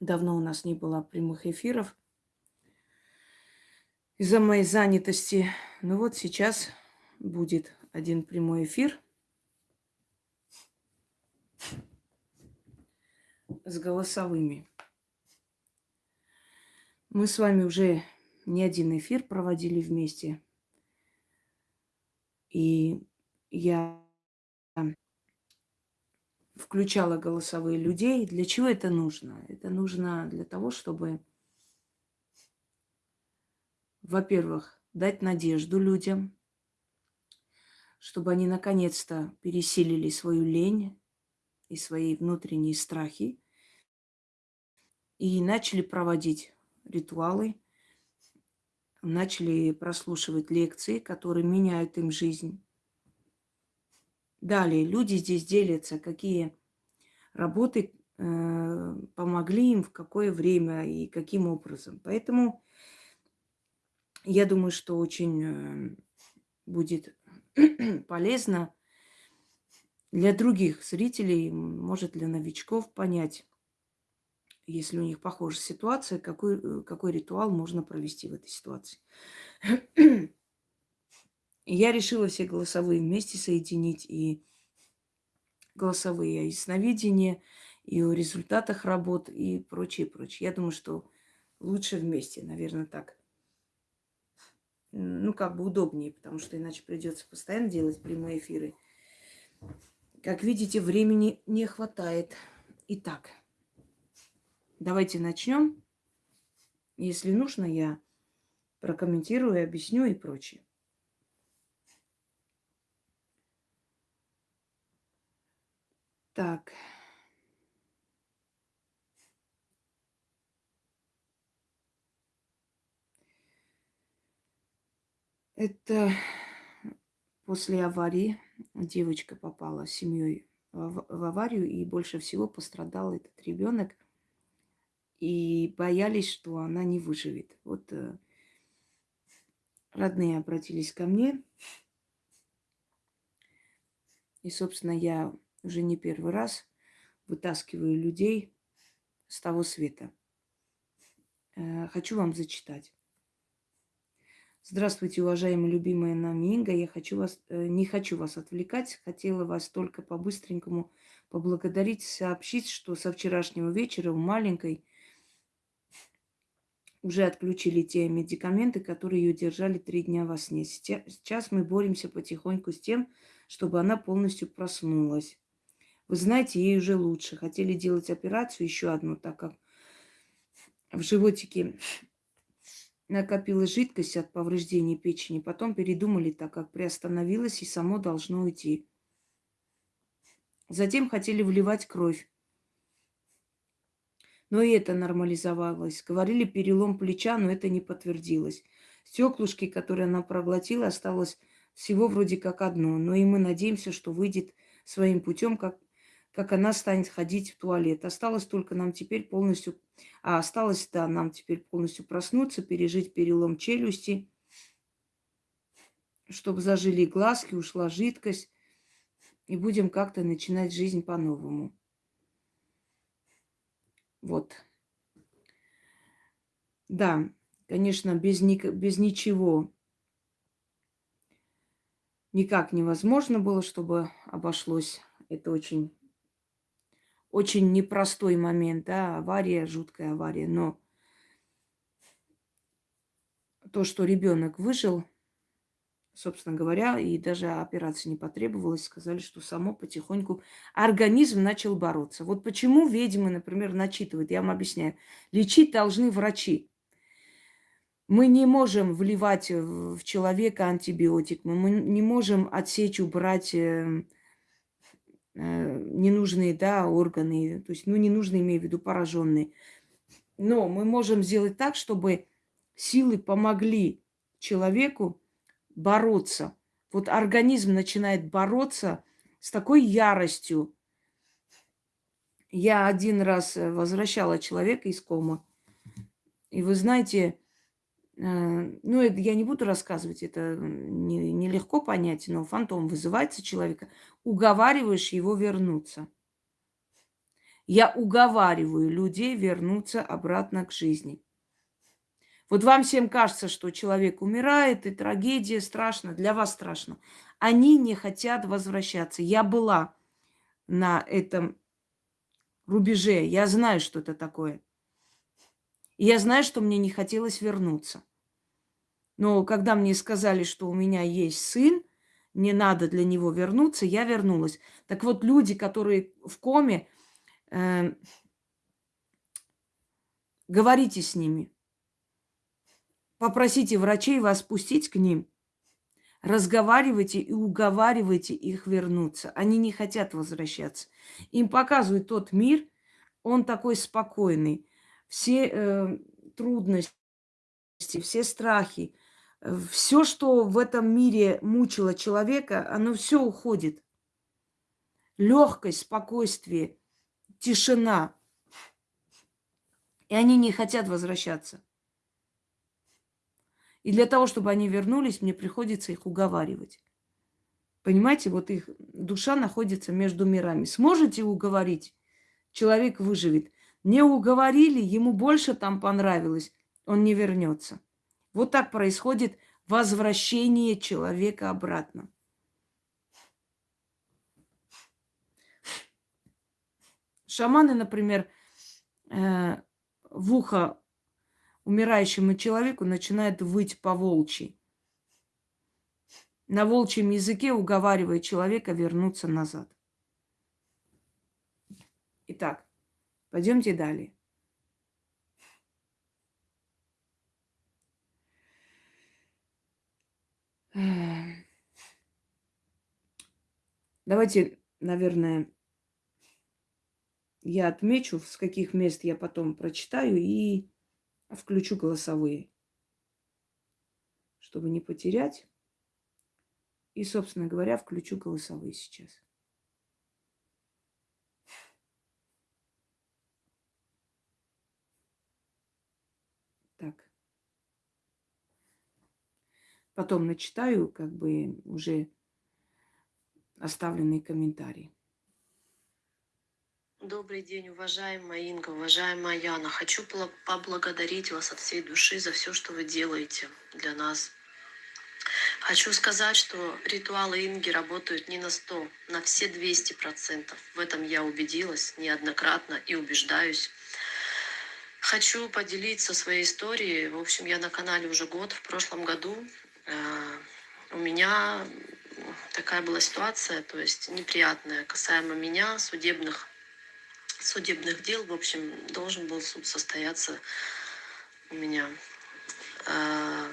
Давно у нас не было прямых эфиров из-за моей занятости. Ну вот сейчас будет один прямой эфир с голосовыми. Мы с вами уже не один эфир проводили вместе. И я включала голосовые людей. Для чего это нужно? Это нужно для того, чтобы, во-первых, дать надежду людям, чтобы они наконец-то пересилили свою лень и свои внутренние страхи и начали проводить ритуалы, начали прослушивать лекции, которые меняют им жизнь. Далее, люди здесь делятся, какие работы э, помогли им, в какое время и каким образом. Поэтому я думаю, что очень э, будет полезно для других зрителей, может, для новичков понять, если у них похожая ситуация, какой, э, какой ритуал можно провести в этой ситуации. Я решила все голосовые вместе соединить и голосовые ясновидения, и о результатах работ и прочее, прочее. Я думаю, что лучше вместе, наверное, так. Ну, как бы удобнее, потому что иначе придется постоянно делать прямые эфиры. Как видите, времени не хватает. Итак, давайте начнем. Если нужно, я прокомментирую, объясню и прочее. Так. Это после аварии девочка попала с семьей в аварию, и больше всего пострадал этот ребенок. И боялись, что она не выживет. Вот э, родные обратились ко мне. И, собственно, я уже не первый раз вытаскиваю людей с того света. Э, хочу вам зачитать. Здравствуйте, уважаемая любимая нами Инга. Я хочу вас, э, не хочу вас отвлекать. Хотела вас только по-быстренькому поблагодарить, сообщить, что со вчерашнего вечера у маленькой уже отключили те медикаменты, которые ее держали три дня во сне. Сейчас мы боремся потихоньку с тем, чтобы она полностью проснулась. Вы знаете, ей уже лучше. Хотели делать операцию еще одну, так как в животике накопилась жидкость от повреждения печени. Потом передумали, так как приостановилась и само должно уйти. Затем хотели вливать кровь. Но и это нормализовалось. Говорили перелом плеча, но это не подтвердилось. Стеклышки, которые она проглотила, осталось всего вроде как одно. Но и мы надеемся, что выйдет своим путем, как как она станет ходить в туалет. Осталось только нам теперь полностью... А осталось, да, нам теперь полностью проснуться, пережить перелом челюсти, чтобы зажили глазки, ушла жидкость, и будем как-то начинать жизнь по-новому. Вот. Да, конечно, без, ни, без ничего никак невозможно было, чтобы обошлось. Это очень очень непростой момент, да, авария, жуткая авария, но то, что ребенок выжил, собственно говоря, и даже операция не потребовалась, сказали, что само потихоньку организм начал бороться. Вот почему ведьмы, например, начитывают, я вам объясняю. Лечить должны врачи. Мы не можем вливать в человека антибиотик, мы не можем отсечь, убрать эм, ненужные да, органы, то есть, ну, ненужные, имею в виду, пораженные. Но мы можем сделать так, чтобы силы помогли человеку бороться. Вот организм начинает бороться с такой яростью. Я один раз э, возвращала человека из комы. И вы знаете, Э, ну, это я не буду рассказывать, это нелегко не понять, но фантом вызывается человека, уговариваешь его вернуться. Я уговариваю людей вернуться обратно к жизни. Вот вам всем кажется, что человек умирает, и трагедия страшна, для вас страшно. Они не хотят возвращаться. Я была на этом рубеже, я знаю, что это такое. Я знаю, что мне не хотелось вернуться. Но когда мне сказали, что у меня есть сын, не надо для него вернуться, я вернулась. Так вот, люди, которые в коме, э, говорите с ними. Попросите врачей вас пустить к ним. Разговаривайте и уговаривайте их вернуться. Они не хотят возвращаться. Им показывают тот мир, он такой спокойный. Все э, трудности, все страхи, э, все, что в этом мире мучило человека, оно все уходит. Легкость, спокойствие, тишина. И они не хотят возвращаться. И для того, чтобы они вернулись, мне приходится их уговаривать. Понимаете, вот их душа находится между мирами. Сможете уговорить, человек выживет. Не уговорили, ему больше там понравилось, он не вернется. Вот так происходит возвращение человека обратно. Шаманы, например, э, в ухо умирающему человеку начинает выть по волчьи. На волчьем языке уговаривая человека вернуться назад. Итак, пойдемте далее. Давайте, наверное, я отмечу, с каких мест я потом прочитаю и включу голосовые, чтобы не потерять. И, собственно говоря, включу голосовые сейчас. Так. Потом начитаю, как бы уже оставленные комментарии. Добрый день, уважаемая Инга, уважаемая Яна. Хочу поблагодарить вас от всей души за все, что вы делаете для нас. Хочу сказать, что ритуалы Инги работают не на 100, на все 200%. В этом я убедилась неоднократно и убеждаюсь. Хочу поделиться своей историей. В общем, я на канале уже год. В прошлом году у меня такая была ситуация, то есть неприятная, касаемо меня, судебных судебных дел. В общем, должен был суд состояться у меня. А,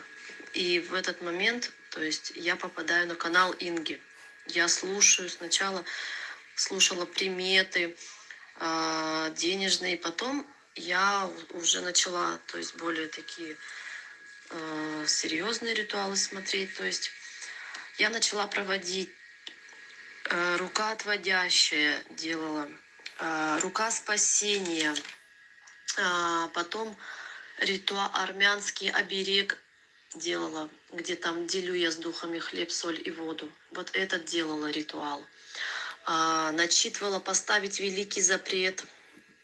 и в этот момент, то есть я попадаю на канал Инги. Я слушаю сначала, слушала приметы а, денежные, потом я уже начала, то есть более такие а, серьезные ритуалы смотреть. То есть я начала проводить рука отводящая делала Э, рука спасения, а, потом ритуал армянский оберег делала, где там делю я с духами хлеб, соль и воду. Вот этот делала ритуал. А, начитывала поставить великий запрет,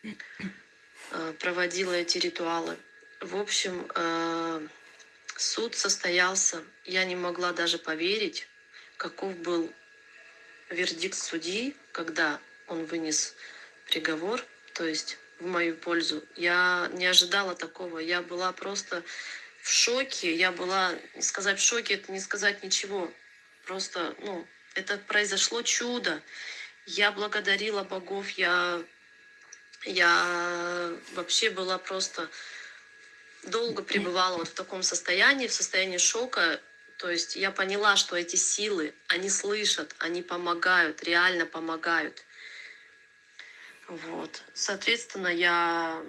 э, проводила эти ритуалы. В общем, э, суд состоялся. Я не могла даже поверить, каков был вердикт судьи, когда он вынес приговор, то есть в мою пользу. Я не ожидала такого. Я была просто в шоке. Я была, не сказать в шоке, это не сказать ничего. Просто, ну, это произошло чудо. Я благодарила богов, я, я вообще была просто долго пребывала вот в таком состоянии, в состоянии шока. То есть я поняла, что эти силы, они слышат, они помогают, реально помогают. Вот. Соответственно, я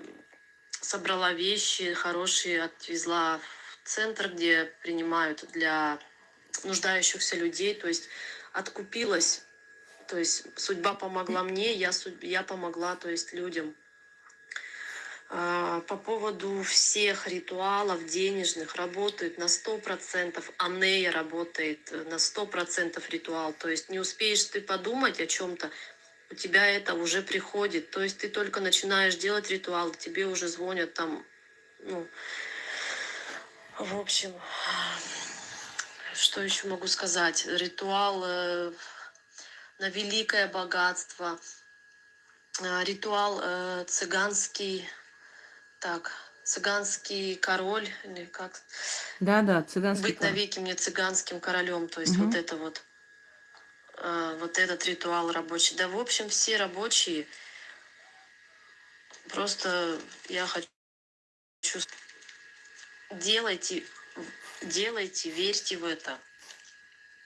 собрала вещи хорошие, отвезла в центр, где принимают для нуждающихся людей, то есть откупилась, то есть судьба помогла мне, я, я помогла, то есть людям. А, по поводу всех ритуалов денежных работают на 100%, Анея работает на 100% ритуал, то есть не успеешь ты подумать о чем-то, у тебя это уже приходит. То есть ты только начинаешь делать ритуал, тебе уже звонят там, ну, в общем, что еще могу сказать? Ритуал э, на великое богатство, э, ритуал э, цыганский, так, цыганский король, или как? Да, да, цыганский Быть король. навеки мне цыганским королем, то есть Мгм. вот это вот, э, вот этот ритуал рабочий. Да, в общем, все рабочие, просто я хочу, делайте, делайте, верьте в это.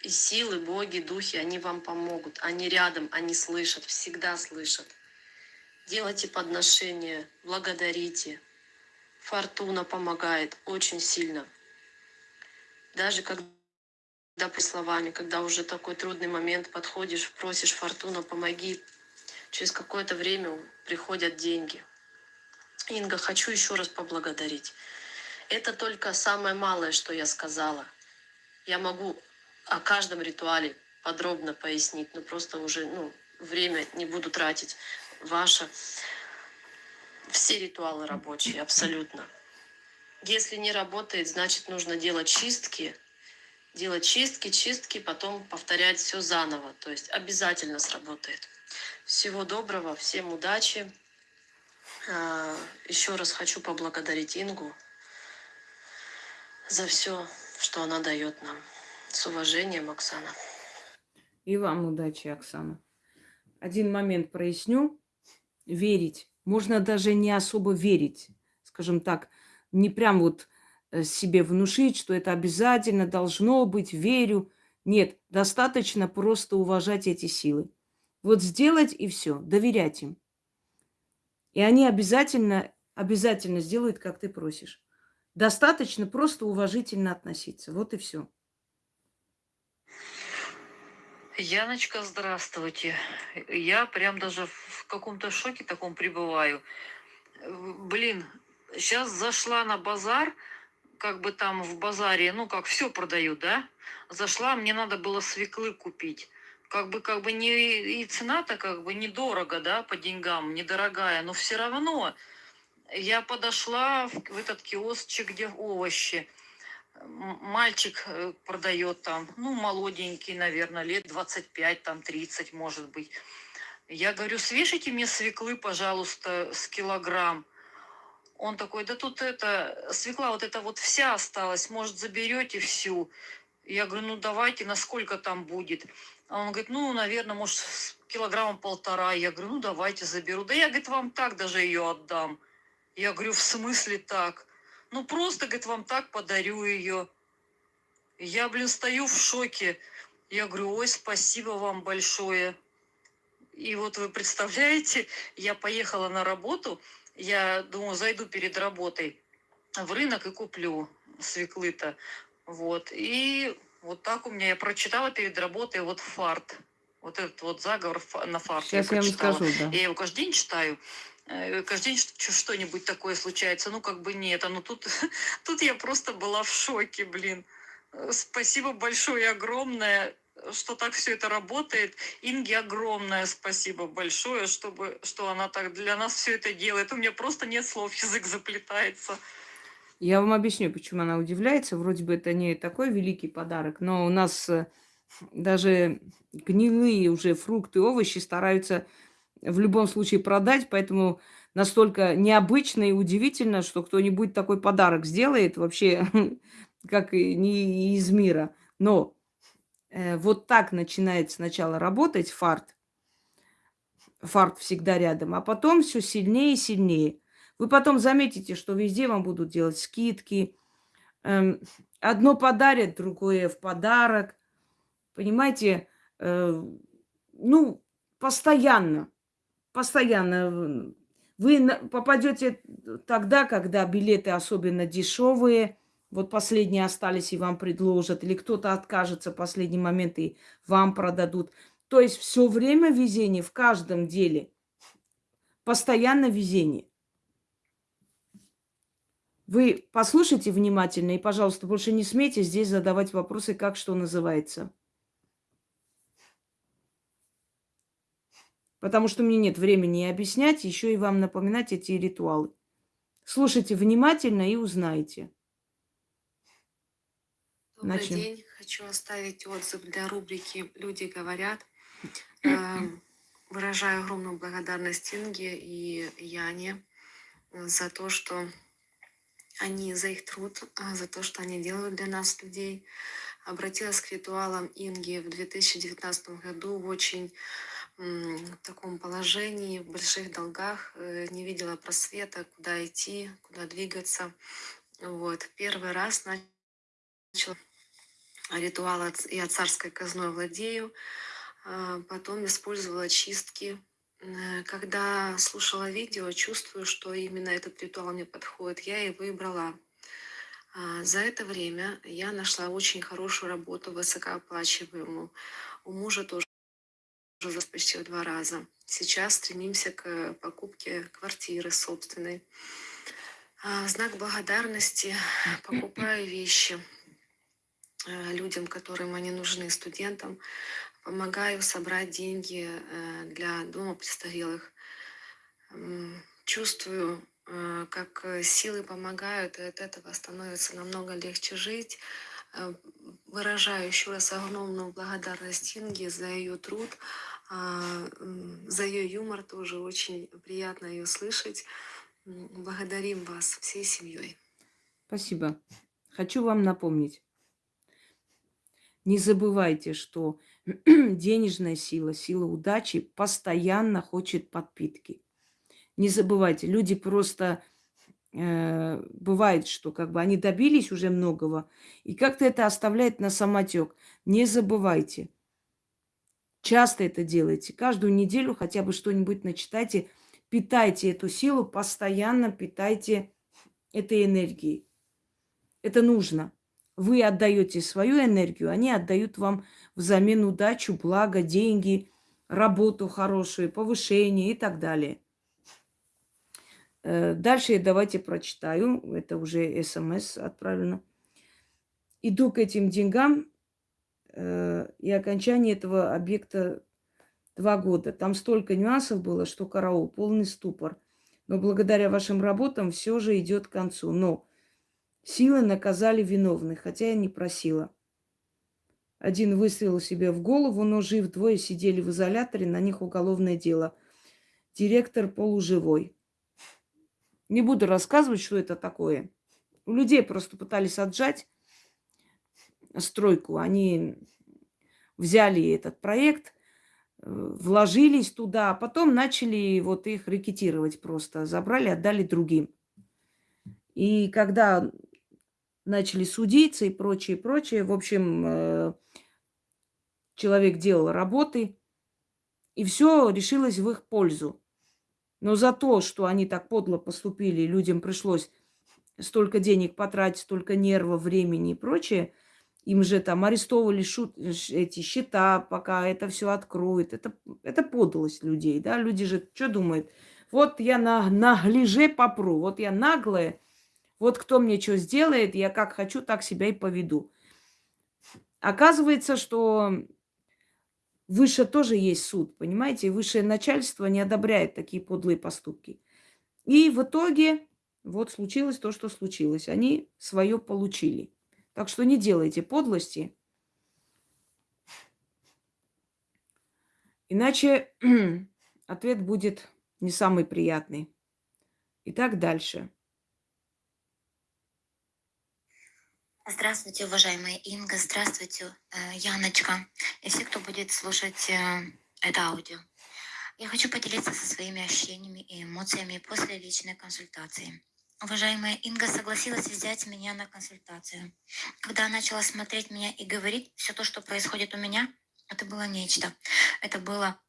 И силы, боги, духи, они вам помогут. Они рядом, они слышат, всегда слышат. Делайте подношения, благодарите. Фортуна помогает очень сильно. Даже когда при словами, когда уже такой трудный момент подходишь, просишь Фортуна, помоги, через какое-то время приходят деньги. Инга, хочу еще раз поблагодарить. Это только самое малое, что я сказала. Я могу о каждом ритуале подробно пояснить, но просто уже ну, время не буду тратить ваше. Все ритуалы рабочие, абсолютно. Если не работает, значит нужно делать чистки, делать чистки, чистки, потом повторять все заново. То есть обязательно сработает. Всего доброго, всем удачи. А, Еще раз хочу поблагодарить Ингу за все, что она дает нам. С уважением, Оксана. И вам удачи, Оксана. Один момент проясню. Верить. Можно даже не особо верить. Скажем так, не прям вот э, себе внушить, что это обязательно должно быть, верю. Нет, достаточно просто уважать эти силы. Вот сделать и все, доверять им. И они обязательно, обязательно сделают, как ты просишь. Достаточно просто уважительно относиться. Вот и все. Яночка, здравствуйте. Я прям даже в каком-то шоке таком пребываю. Блин, сейчас зашла на базар, как бы там в базаре, ну как все продают, да? Зашла, мне надо было свеклы купить. Как бы, как бы не и цена-то как бы недорого, да, по деньгам, недорогая, но все равно я подошла в, в этот киосчик, где овощи. Мальчик э, продает там, ну, молоденький, наверное, лет 25, там 30, может быть. Я говорю, свешите мне свеклы, пожалуйста, с килограмм. Он такой, да тут это, свекла вот эта вот вся осталась, может, заберете всю. Я говорю, ну давайте, насколько там будет? А он говорит, ну, наверное, может, с килограмма полтора. Я говорю, ну давайте заберу. Да я, говорит, вам так даже ее отдам. Я говорю, в смысле так? Ну, просто, говорит, вам так подарю ее. Я, блин, стою в шоке. Я говорю, ой, спасибо вам большое. И вот вы представляете, я поехала на работу, я думаю, зайду перед работой в рынок и куплю свеклы-то. Вот. И вот так у меня, я прочитала перед работой вот фарт. Вот этот вот заговор на фарт Сейчас я вам прочитала. скажу, да. Я его каждый день читаю. Э, Каждый день что- что-нибудь такое случается. Ну, как бы нет. А ну тут, тут я просто была в шоке, блин. Э, Спасибо большое, огромное, что так все это работает. Инге огромное спасибо большое, чтобы, что она так для нас все это делает. У меня просто нет слов, язык заплетается. Я вам объясню, почему она удивляется. Вроде бы это не такой великий подарок, но у нас э, даже гнилые уже фрукты, овощи стараются в любом случае продать, поэтому настолько необычно и удивительно, что кто-нибудь такой подарок сделает вообще как не из мира. Но вот так начинает сначала работать фарт. Фарт всегда рядом, а потом все сильнее и сильнее. Вы потом заметите, что везде вам будут делать скидки. Эм, одно подарят, другое в подарок. Понимаете, э, ну, постоянно, постоянно. Вы попадете тогда, когда билеты особенно дешевые, вот последние остались и вам предложат, или кто-то откажется в последний момент и вам продадут. То есть все время везение в каждом деле. Постоянно везение. Вы послушайте внимательно и, пожалуйста, больше не смейте здесь задавать вопросы, как что называется. Потому что мне нет времени объяснять, еще и вам напоминать эти ритуалы. Слушайте внимательно и узнайте. Добрый Начнем. день. Хочу оставить отзыв для рубрики «Люди говорят». Эм, Выражаю огромную благодарность Инге и Яне э, за то, что они, за их труд, а, за то, что они делают для нас, людей. Обратилась к ритуалам Инги в 2019 году в очень м, таком положении, в больших долгах, э, не видела просвета, куда идти, куда двигаться. Вот. Первый раз начала ритуал от- «Я царской казной владею», а, потом использовала чистки. Э, Когда слушала видео, чувствую, что именно этот ритуал мне подходит, я и выбрала. А, За это время я нашла очень хорошую работу, высокооплачиваемую. У мужа тоже уже почти в два раза. Сейчас стремимся к покупке квартиры собственной. А, Знак благодарности покупаю вещи людям, которым они нужны, студентам. Помогаю собрать деньги э, для дома престарелых. Чувствую, э, как э, силы помогают, и от этого становится намного легче жить. Э, Выражаю еще раз огромную благодарность Инге за ее труд, а, за ее юмор тоже очень приятно ее слышать. Благодарим вас всей семьей. Спасибо. Хочу вам напомнить. Не забывайте, что денежная сила, сила удачи постоянно хочет подпитки. Не забывайте, люди просто э, бывает, что как бы они добились уже многого, и как-то это оставляет на самотек. Не забывайте. Часто это делайте. Каждую неделю хотя бы что-нибудь начитайте. Питайте эту силу, постоянно питайте этой энергией. Это нужно. Вы отдаете свою энергию, они отдают вам взамен удачу, благо, деньги, работу хорошую, повышение и так далее. Э, Дальше давайте прочитаю. Это уже смс отправлено. Иду к этим деньгам э, и окончание этого объекта два года. Там столько нюансов было, что караул, полный ступор. Но благодаря вашим работам все же идет к концу. Но силы наказали виновных, хотя я не просила. Один выстрелил себе в голову, но жив. Двое сидели в изоляторе, на них уголовное дело. Директор полуживой. Не буду рассказывать, что это такое. У людей просто пытались отжать стройку. Они взяли этот проект, э, вложились туда, а потом начали вот их рекетировать просто. Забрали, отдали другим. И когда начали судиться и прочее, прочее, в общем, э, человек делал работы, и все решилось в их пользу. Но за то, что они так подло поступили, людям пришлось столько денег потратить, столько нервов, времени и прочее, им же там арестовывали шут, эти счета, пока это все откроют. Это, это подлость людей, да? Люди же что думают? Вот я на, наглеже попру, вот я наглая, вот кто мне что сделает, я как хочу, так себя и поведу. Оказывается, что выше тоже есть суд, понимаете? Высшее начальство не одобряет такие подлые поступки. И в итоге вот случилось то, что случилось. Они свое получили. Так что не делайте подлости. Иначе ответ будет не самый приятный. Итак, дальше. Здравствуйте, уважаемая Инга, здравствуйте, э, Яночка и все, кто будет слушать э, это аудио. Я хочу поделиться со своими ощущениями и эмоциями после личной консультации. Уважаемая Инга согласилась взять меня на консультацию. Когда начала смотреть меня и говорить все то, что происходит у меня, это было нечто. Это было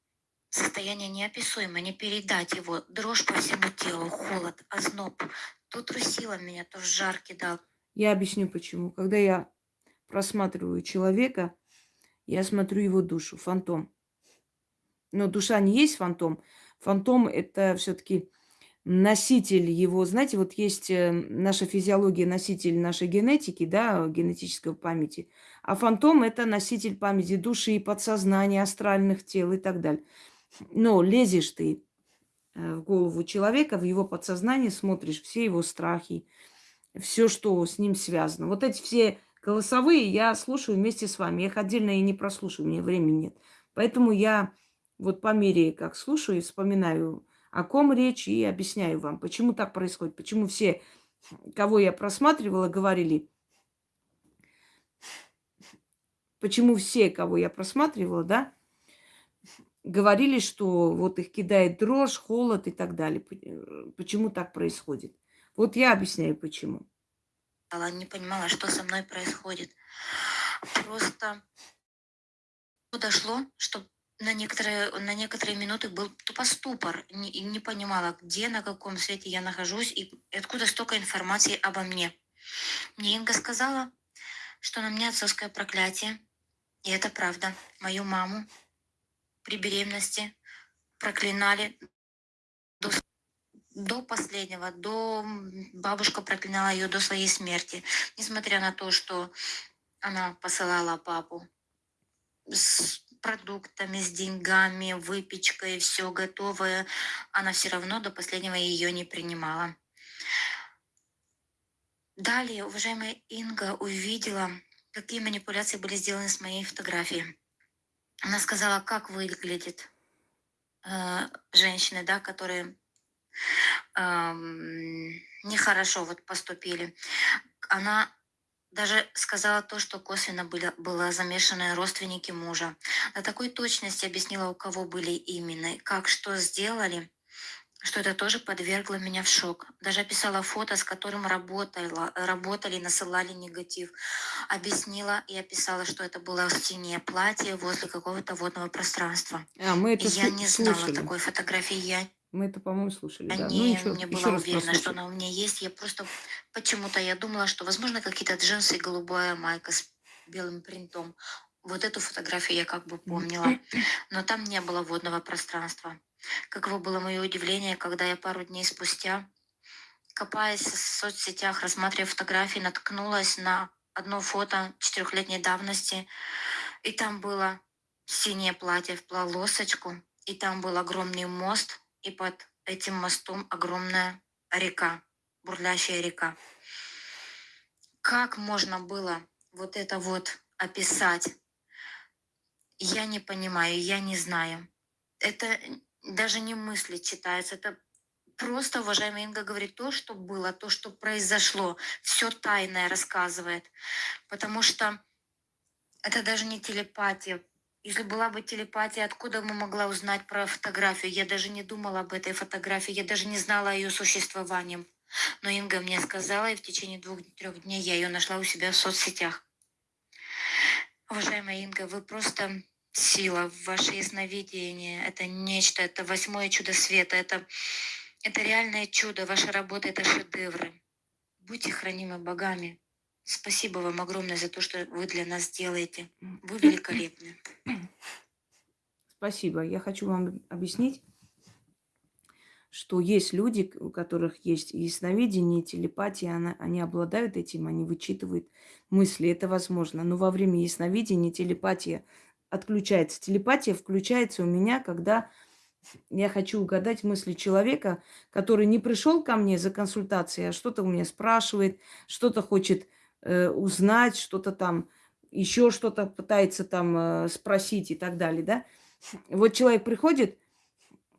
состояние неописуемое, не передать его. Дрожь по всему телу, холод, озноб. То трусило меня, то в жар кидал. Я объясню почему. Когда я просматриваю человека, я смотрю его душу, фантом. Но душа не есть фантом. Фантом это все-таки носитель его, знаете, вот есть э, наша физиология, носитель нашей генетики, да, генетической памяти, а фантом это носитель памяти души, подсознания, астральных тел и так далее. Но лезешь ты э, в голову человека, в его подсознание, смотришь все его страхи, все, что с ним связано. Вот эти все голосовые я слушаю вместе с вами. Я их отдельно и не прослушаю, у меня времени нет. Поэтому я вот по мере, как слушаю, вспоминаю, о ком речь, и объясняю вам, почему так происходит, почему все, кого я просматривала, говорили, почему все, кого я просматривала, да, говорили, что вот их кидает дрожь, холод и так далее. Э, почему так происходит? Вот я объясняю, почему. Она не понимала, что со мной происходит. Просто дошло, что на некоторые, на некоторые минуты был тупо ступор. Не, и не понимала, где, на каком свете я нахожусь и откуда столько информации обо мне. Мне Инга сказала, что на мне отцовское проклятие. И это правда. Мою маму при беременности проклинали до, до последнего, до бабушка проклинала ее до своей смерти, несмотря на то, что она посылала папу с продуктами, с деньгами, выпечкой, все готовое, она все равно до последнего ее не принимала. Далее, уважаемая Инга увидела, какие манипуляции были сделаны с моей фотографией. Она сказала, как выглядит э, женщины, да, которые нехорошо вот поступили. Она даже сказала то, что косвенно были, было замешаны родственники мужа. На такой точности объяснила, у кого были именно, как что сделали что это тоже подвергло меня в шок. Даже описала фото, с которым работала, работали, насылали негатив. Объяснила и описала, что это было в стене платье возле какого-то водного пространства. А, мы это я не знала слушали. такой фотографии. Я мы это, по-моему, слушали. Да. Ну не, ничего, не еще была раз уверена, что она у меня есть. Я просто почему-то я думала, что, возможно, какие-то джинсы и голубая майка с белым принтом. Вот эту фотографию я как бы помнила. Но там не было водного пространства. Каково было мое удивление, когда я пару дней спустя, копаясь в соцсетях, рассматривая фотографии, наткнулась на одно фото четырехлетней давности, и там было синее платье в полосочку, и там был огромный мост, и под этим мостом огромная река, бурлящая река. Как можно было вот это вот описать? Я не понимаю, я не знаю. Это даже не мысли читается, это просто, уважаемая Инга говорит, то, что было, то, что произошло, все тайное рассказывает. Потому что это даже не телепатия. Если была бы телепатия, откуда мы могла узнать про фотографию? Я даже не думала об этой фотографии, я даже не знала о ее существовании. Но Инга мне сказала, и в течение двух-трех дней я ее нашла у себя в соцсетях. Уважаемая Инга, вы просто сила, ваше ясновидение, это нечто, это восьмое чудо света, это, это реальное чудо, ваша работа — это шедевры. Будьте хранимы богами. Спасибо вам огромное за то, что вы для нас делаете. Вы великолепны. Спасибо. Я хочу вам объяснить, что есть люди, у которых есть ясновидение, телепатия, она, они обладают этим, они вычитывают мысли, это возможно. Но во время ясновидения телепатия отключается. Телепатия включается у меня, когда я хочу угадать мысли человека, который не пришел ко мне за консультацией, а что-то у меня спрашивает, что-то хочет э, узнать, что-то там, еще что-то пытается там э, спросить и так далее, да. Вот человек приходит,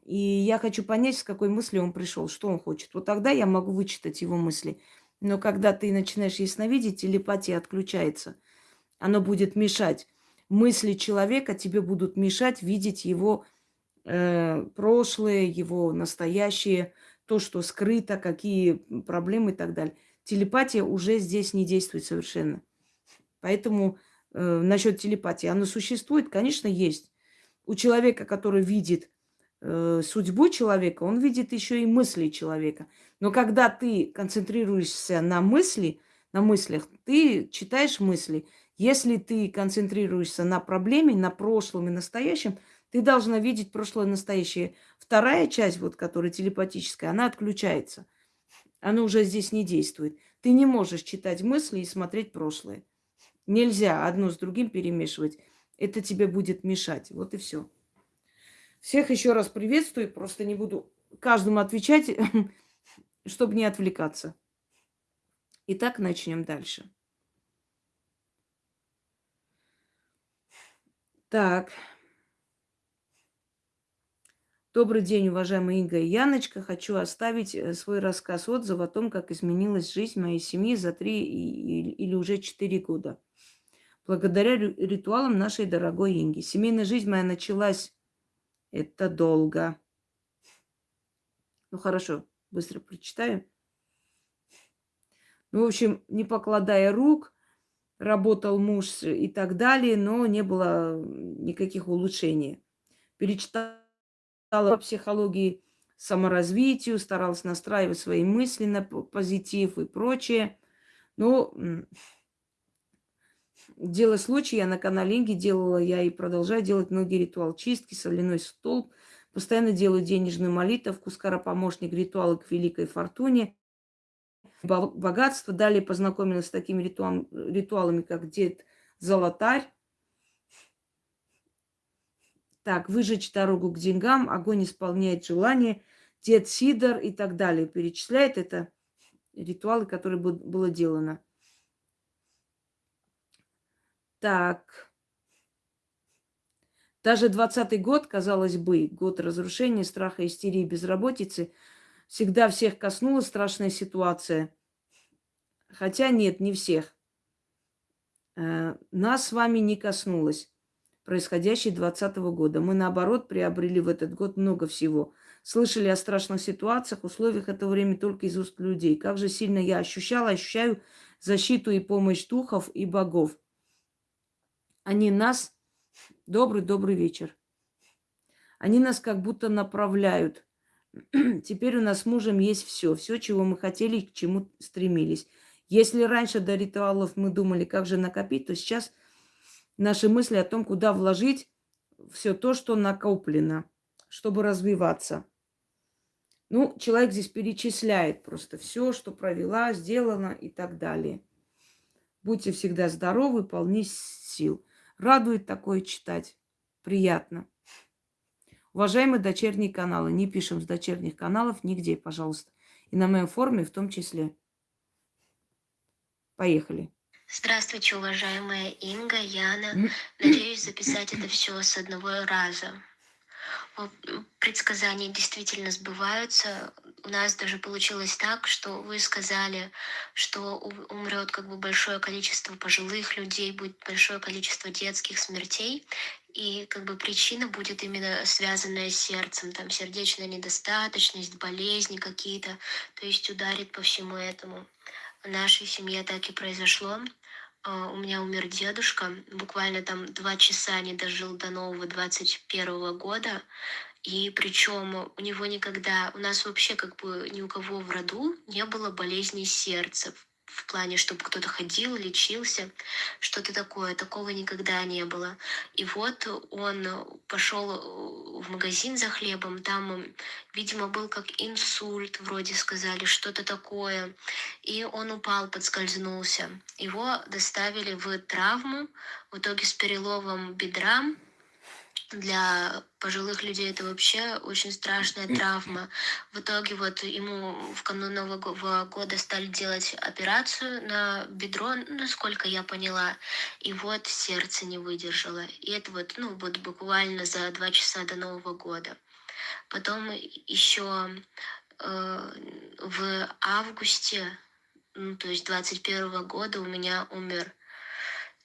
и я хочу понять, с какой мыслью он пришел, что он хочет. Вот тогда я могу вычитать его мысли. Но когда ты начинаешь ясновидеть, телепатия отключается. Оно будет мешать мысли человека тебе будут мешать видеть его э, прошлое, его настоящее, то, что скрыто, какие проблемы и так далее. Телепатия уже здесь не действует совершенно. Поэтому э, насчет телепатии, она существует, конечно, есть. У человека, который видит э, судьбу человека, он видит еще и мысли человека. Но когда ты концентрируешься на мысли, на мыслях, ты читаешь мысли, если ты концентрируешься на проблеме, на прошлом и настоящем, ты должна видеть прошлое и настоящее. Вторая часть, вот, которая телепатическая, она отключается. Она уже здесь не действует. Ты не можешь читать мысли и смотреть прошлое. Нельзя одно с другим перемешивать. Это тебе будет мешать. Вот и все. Всех еще раз приветствую, просто не буду каждому отвечать, чтобы не отвлекаться. Итак, начнем дальше. Так. Добрый день, уважаемые Инга и Яночка. Хочу оставить э, свой рассказ отзыв о том, как изменилась жизнь моей семьи за три или уже четыре года. Благодаря ритуалам нашей дорогой Инги. Семейная жизнь моя началась... Это долго. Ну хорошо, быстро прочитаю. Ну, в общем, не покладая рук, работал муж и так далее, но не было никаких улучшений. Перечитала по психологии, саморазвитию, старалась настраивать свои мысли на позитив и прочее. Но дело случая, я на канале Инги делала, я и продолжаю делать многие ритуалы чистки, соляной столб, постоянно делаю денежную молитву, скоропомощник, ритуалы к великой фортуне, богатство. Далее познакомилась с такими ритуалами как Дед Золотарь, так, выжечь дорогу к деньгам, огонь исполняет желание, дед Сидор и так далее. Перечисляет это ритуалы, которые было делано. Так. Даже двадцатый год, казалось бы, год разрушения, страха, истерии, безработицы, всегда всех коснулась страшная ситуация. Хотя нет, не всех. Э, нас с вами не коснулась происходящей 2020 года. Мы, наоборот, приобрели в этот год много всего. Слышали о страшных ситуациях, условиях этого времени только из уст людей. Как же сильно я ощущала, ощущаю защиту и помощь духов и богов. Они нас... Добрый-добрый вечер. Они нас как будто направляют. Теперь у нас с мужем есть все. Все, чего мы хотели и к чему стремились. Если раньше до ритуалов мы думали, как же накопить, то сейчас наши мысли о том, куда вложить все то, что накоплено, чтобы развиваться. Ну, человек здесь перечисляет просто все, что провела, сделала и так далее. Будьте всегда здоровы, полны сил. Радует такое читать. Приятно. Уважаемые дочерние каналы, не пишем с дочерних каналов нигде, пожалуйста. И на моем форуме в том числе. Поехали. Здравствуйте, уважаемая Инга, Яна. Надеюсь записать это все с одного раза. Предсказания действительно сбываются. У нас даже получилось так, что вы сказали, что умрет как бы большое количество пожилых людей, будет большое количество детских смертей, и как бы причина будет именно связанная с сердцем, там сердечная недостаточность, болезни какие-то, то есть ударит по всему этому. В нашей семье так и произошло. А, у меня умер дедушка, буквально там два часа не дожил до нового 21 года. И причем у него никогда, у нас вообще как бы ни у кого в роду не было болезней сердца в плане, чтобы кто-то ходил, лечился, что-то такое. Такого никогда не было. И вот он пошел в магазин за хлебом, там, видимо, был как инсульт, вроде сказали, что-то такое. И он упал, подскользнулся. Его доставили в травму, в итоге с переломом бедра, для пожилых людей это вообще очень страшная травма. В итоге вот ему в канун Нового года стали делать операцию на бедро, насколько я поняла, и вот сердце не выдержало. И это вот, ну, вот буквально за два часа до Нового года. Потом еще э, в августе, ну, то есть 21 года у меня умер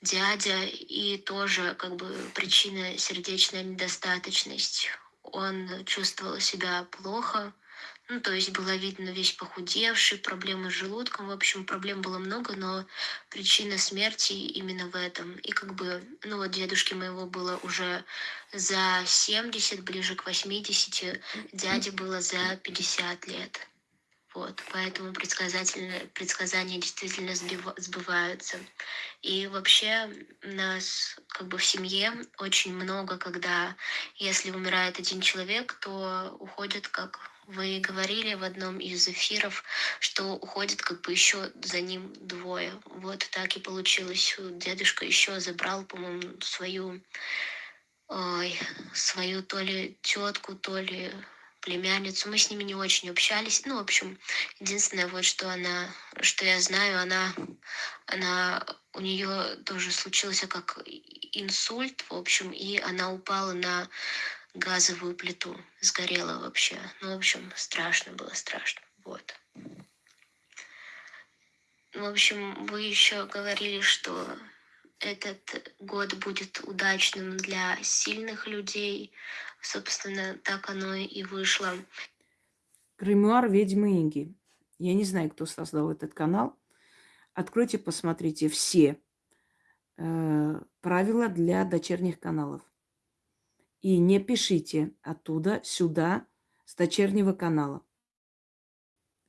дядя, и тоже как бы причина сердечная недостаточность. Он чувствовал себя плохо, ну, то есть было видно весь похудевший, проблемы с желудком, в общем, проблем было много, но причина смерти именно в этом. И как бы, ну вот дедушке моего было уже за 70, ближе к 80, дяде было за 50 лет. Вот, поэтому предсказания действительно сбываются. И вообще у нас как бы в семье очень много, когда если умирает один человек, то уходит, как вы говорили в одном из эфиров, что уходит как бы еще за ним двое. Вот так и получилось. Дедушка еще забрал, по-моему, свою ой, свою то ли тетку, то ли племянницу. Мы с ними не очень общались. Ну, в общем, единственное вот, что она, что я знаю, она, она, у нее тоже случился как инсульт, в общем, и она упала на газовую плиту, сгорела вообще. Ну, в общем, страшно было, страшно. Вот. В общем, вы еще говорили, что этот год будет удачным для сильных людей. Собственно, так оно и вышло. Гримуар ведьмы Инги. Я не знаю, кто создал этот канал. Откройте, посмотрите все э, правила для дочерних каналов. И не пишите оттуда сюда с дочернего канала.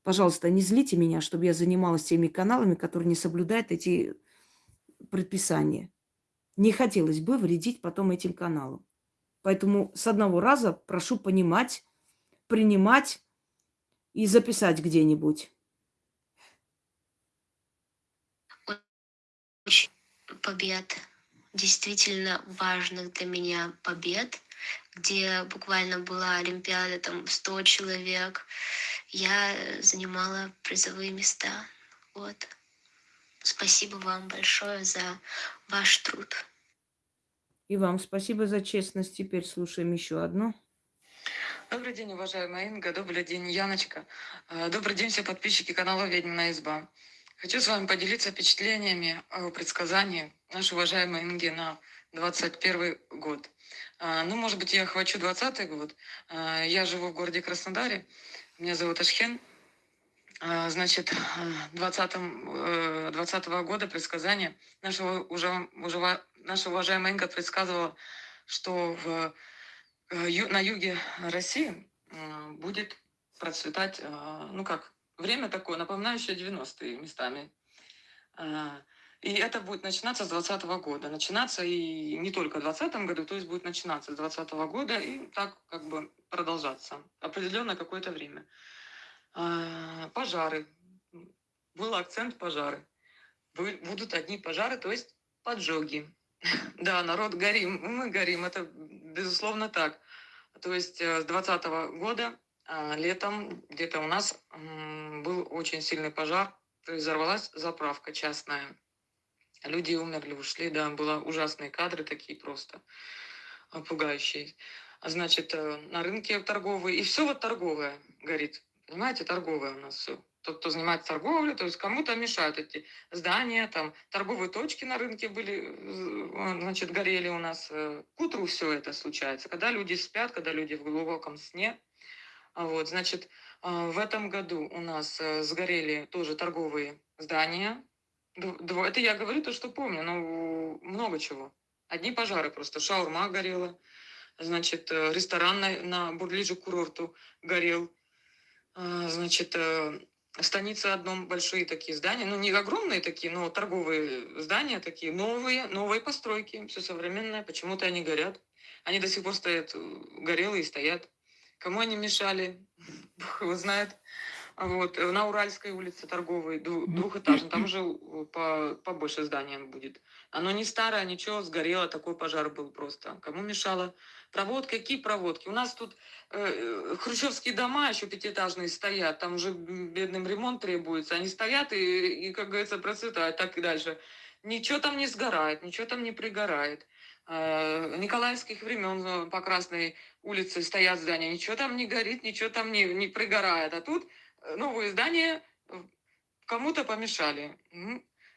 Пожалуйста, не злите меня, чтобы я занималась теми каналами, которые не соблюдают эти предписания. Не хотелось бы вредить потом этим каналам. Поэтому с одного раза прошу понимать, принимать и записать где-нибудь. Побед, действительно важных для меня побед, где буквально была Олимпиада, там 100 человек, я занимала призовые места. Вот. Спасибо вам большое за ваш труд. И вам спасибо за честность. Теперь слушаем еще одну. Добрый день, уважаемая Инга. Добрый день, Яночка. Э, Добрый день, все подписчики канала «Ведьмина изба». Хочу с вами поделиться впечатлениями о предсказании нашей уважаемой Инги на 21 год. А, Ну, может быть, я охвачу 20 год. А, Я живу в городе Краснодаре. Меня зовут Ашхен. А, Значит, 20, 20 года предсказание нашего, уже, уже, наша уважаемая Инга предсказывала, что в, э, на юге России э, будет процветать, э, ну как, время такое, напоминающее 90-е местами. А, И это будет начинаться с 2020 года. Начинаться и не только в 2020 году, то есть будет начинаться с 2020 года и так как бы продолжаться определенно какое-то время. А, Пожары. Был акцент пожары. Будут одни пожары, то есть поджоги. Да, народ горим, мы горим, это безусловно так. То есть э, с 2020 года а, летом где-то у нас был очень сильный пожар, то есть взорвалась заправка частная. Люди умерли, ушли, да, было ужасные кадры такие просто а, пугающие. Значит, э, на рынке торговый, и все вот торговое горит. Понимаете, торговое у нас все. Тот, кто занимается торговлей, то есть кому-то мешают эти здания, там торговые точки на рынке были, э, значит, горели у нас. э, К утру все это случается, когда люди спят, когда люди в глубоком сне. А Вот, значит, а, в этом году у нас э, сгорели тоже торговые здания. Это я говорю то, что помню, но много чего. Одни пожары просто. Шаурма горела, значит, э, ресторан на, на ближе к курорту горел. А, Значит, э, станица одном большие такие здания, ну не огромные такие, но торговые здания такие, новые, новые постройки, все современное, почему-то они горят. Они до сих пор стоят, э, горелые стоят. Кому они мешали, Бог его знает. Вот, э, на Уральской улице торговой, дву- двухэтажный, там уже э, по, побольше здания будет. Оно не старое, ничего, сгорело, такой пожар был просто. Кому мешало? Проводки, какие проводки? У нас тут э, хрущевские дома еще пятиэтажные стоят, там уже бедным ремонт требуется. Они стоят и, и, как говорится, процветают так и дальше. Ничего там не сгорает, ничего там не пригорает. Э, Николаевских времен э, по Красной улице стоят здания, ничего там не горит, ничего там не, не пригорает. А тут э, новые здания э, кому-то помешали.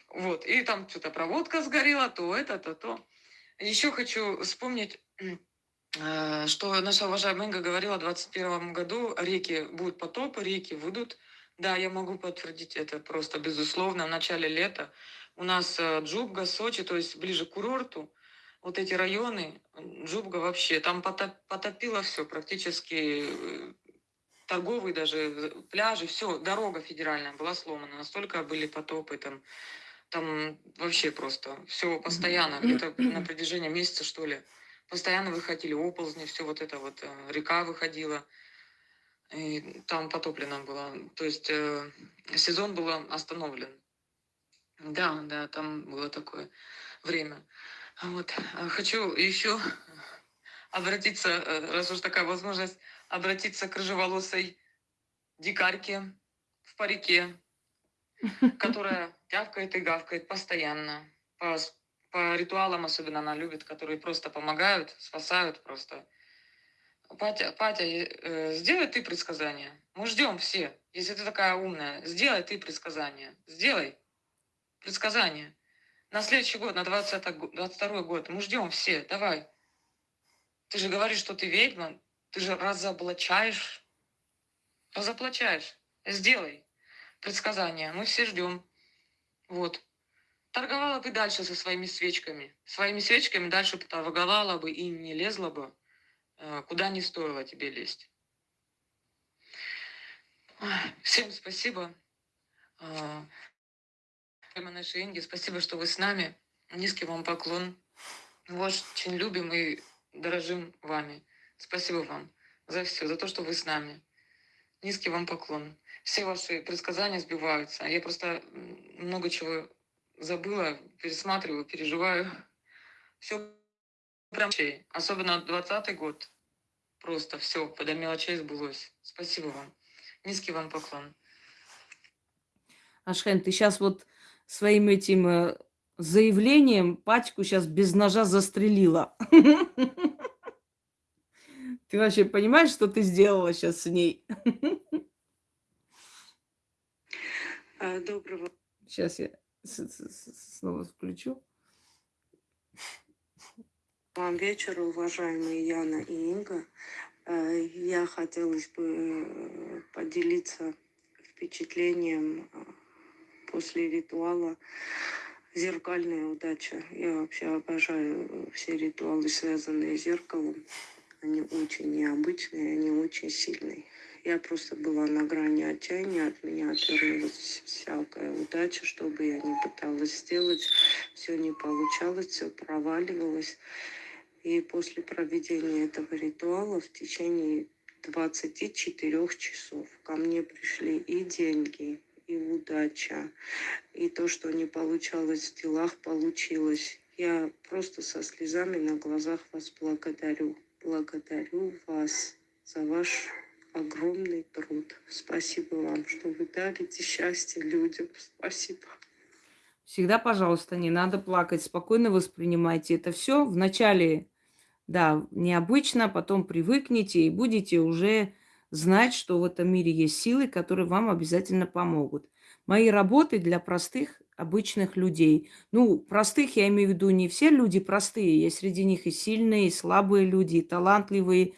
Вот, и там что-то проводка сгорела, то это, то то. Еще хочу вспомнить, э, что наша уважаемая Инга говорила в 2021 году, реки будут потопы, реки выйдут. Да, я могу подтвердить это просто безусловно. В начале лета у нас э, Джубга, Сочи, то есть ближе к курорту, вот эти районы, Джубга вообще, там потоп- потопило все практически, э, торговые даже э, пляжи, все, дорога федеральная была сломана, настолько были потопы там, там вообще просто все постоянно, где-то на протяжении месяца, что ли, постоянно выходили оползни, все вот это вот, э, река выходила, и там потоплено было. То есть э, сезон был остановлен. Да, да, там было такое время. Вот. а Хочу еще обратиться, э, раз уж такая возможность, обратиться к рыжеволосой дикарке в парике, которая тявкает и гавкает постоянно. По, по ритуалам особенно она любит, которые просто помогают, спасают просто. Патя, Патя, э, сделай ты предсказание. Мы ждем все. Если ты такая умная, сделай ты предсказание. Сделай предсказание. На следующий год, на 20 го- 22 год. Мы ждем все. Давай. Ты же говоришь, что ты ведьма. Ты же разоблачаешь. Разоблачаешь. Сделай предсказание. Мы все ждем. Вот. Торговала бы дальше со своими свечками. Своими свечками дальше бы торговала бы и не лезла бы, э, куда не стоило тебе лезть. Всем спасибо. А, Прямо наши Инги, спасибо, что вы с нами. Низкий вам поклон. Мы вас очень любим и дорожим вами. Спасибо вам за все, за то, что вы с нами. Низкий вам поклон. Все ваши предсказания сбиваются. Я просто много чего забыла, пересматриваю, переживаю. Все прям. Особенно 20 год. Просто все до мелочей сбылось. Спасибо вам. Низкий вам поклон. Ашхен, ты сейчас вот своим этим э, заявлением пачку сейчас без ножа застрелила. Ты вообще понимаешь, что ты сделала сейчас с ней? А, Доброго Сейчас я снова включу. вам вечера, уважаемые Яна и Инга. Э, Я хотелось бы э, поделиться впечатлением э, после ритуала «Зеркальная удача». Я вообще обожаю все ритуалы, связанные с зеркалом. Они очень необычные, они очень сильные. Я просто была на грани отчаяния, от меня отвернулась всякая удача, что бы я ни пыталась сделать, все не получалось, все проваливалось. И после проведения этого ритуала в течение 24 часов ко мне пришли и деньги, и удача, и то, что не получалось в делах, получилось. Я просто со слезами на глазах вас благодарю. Благодарю вас за ваш огромный труд. Спасибо вам, что вы дарите счастье людям. Спасибо. Всегда, пожалуйста, не надо плакать, спокойно воспринимайте это все. Вначале, да, необычно, потом привыкните и будете уже знать, что в этом мире есть силы, которые вам обязательно помогут. Мои работы для простых, обычных людей. Ну, простых я имею в виду не все люди простые, есть среди них и сильные, и слабые люди, и талантливые,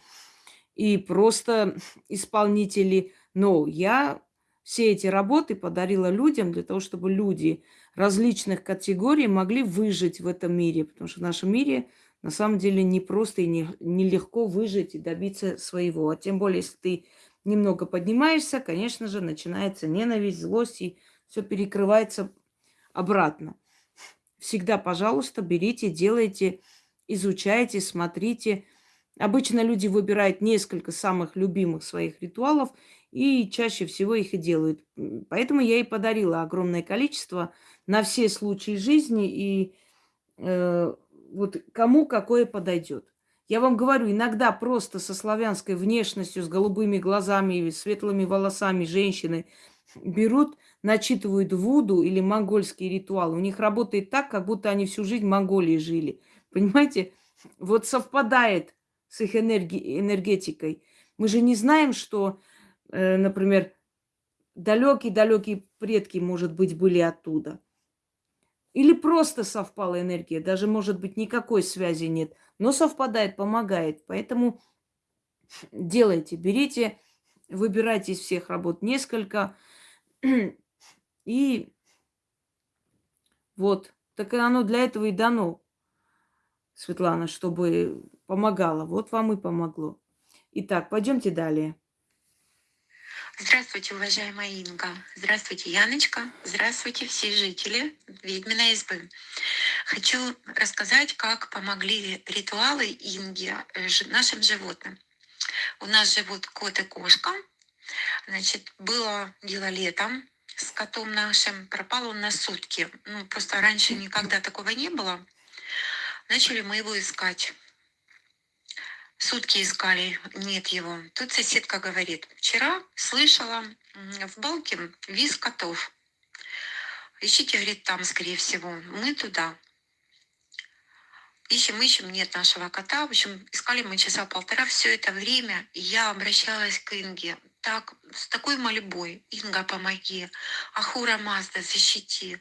и просто исполнители. Но я все эти работы подарила людям для того, чтобы люди различных категорий могли выжить в этом мире. Потому что в нашем мире на самом деле не просто и не, нелегко выжить и добиться своего. А тем более, если ты немного поднимаешься, конечно же, начинается ненависть, злость, и все перекрывается обратно. Всегда, пожалуйста, берите, делайте, изучайте, смотрите. Обычно люди выбирают несколько самых любимых своих ритуалов и чаще всего их и делают. Поэтому я и подарила огромное количество на все случаи жизни и э, вот кому какое подойдет. Я вам говорю, иногда просто со славянской внешностью, с голубыми глазами, светлыми волосами женщины берут, начитывают вуду или монгольские ритуалы. У них работает так, как будто они всю жизнь в Монголии жили. Понимаете? Вот совпадает с их энерги- энергетикой. Мы же не знаем, что, э, например, далекие-далекие предки, может быть, были оттуда. Или просто совпала энергия, даже, может быть, никакой связи нет, но совпадает, помогает. Поэтому делайте, берите, выбирайте из всех работ несколько. И вот, так оно для этого и дано, Светлана, чтобы помогало. Вот вам и помогло. Итак, пойдемте далее. Здравствуйте, уважаемая Инга. Здравствуйте, Яночка. Здравствуйте, все жители Ведьминой избы. Хочу рассказать, как помогли ритуалы Инги э, нашим животным. У нас живут кот и кошка. Значит, было дело летом с котом нашим. Пропал он на сутки. Ну, просто раньше никогда такого не было. Начали мы его искать. Сутки искали, нет его. Тут соседка говорит, вчера слышала в балке виз котов. Ищите, говорит, там, скорее всего. Мы туда. Ищем, ищем, нет нашего кота. В общем, искали мы часа полтора. Все это время я обращалась к Инге. Так, с такой мольбой. Инга, помоги. Ахура Мазда, защити.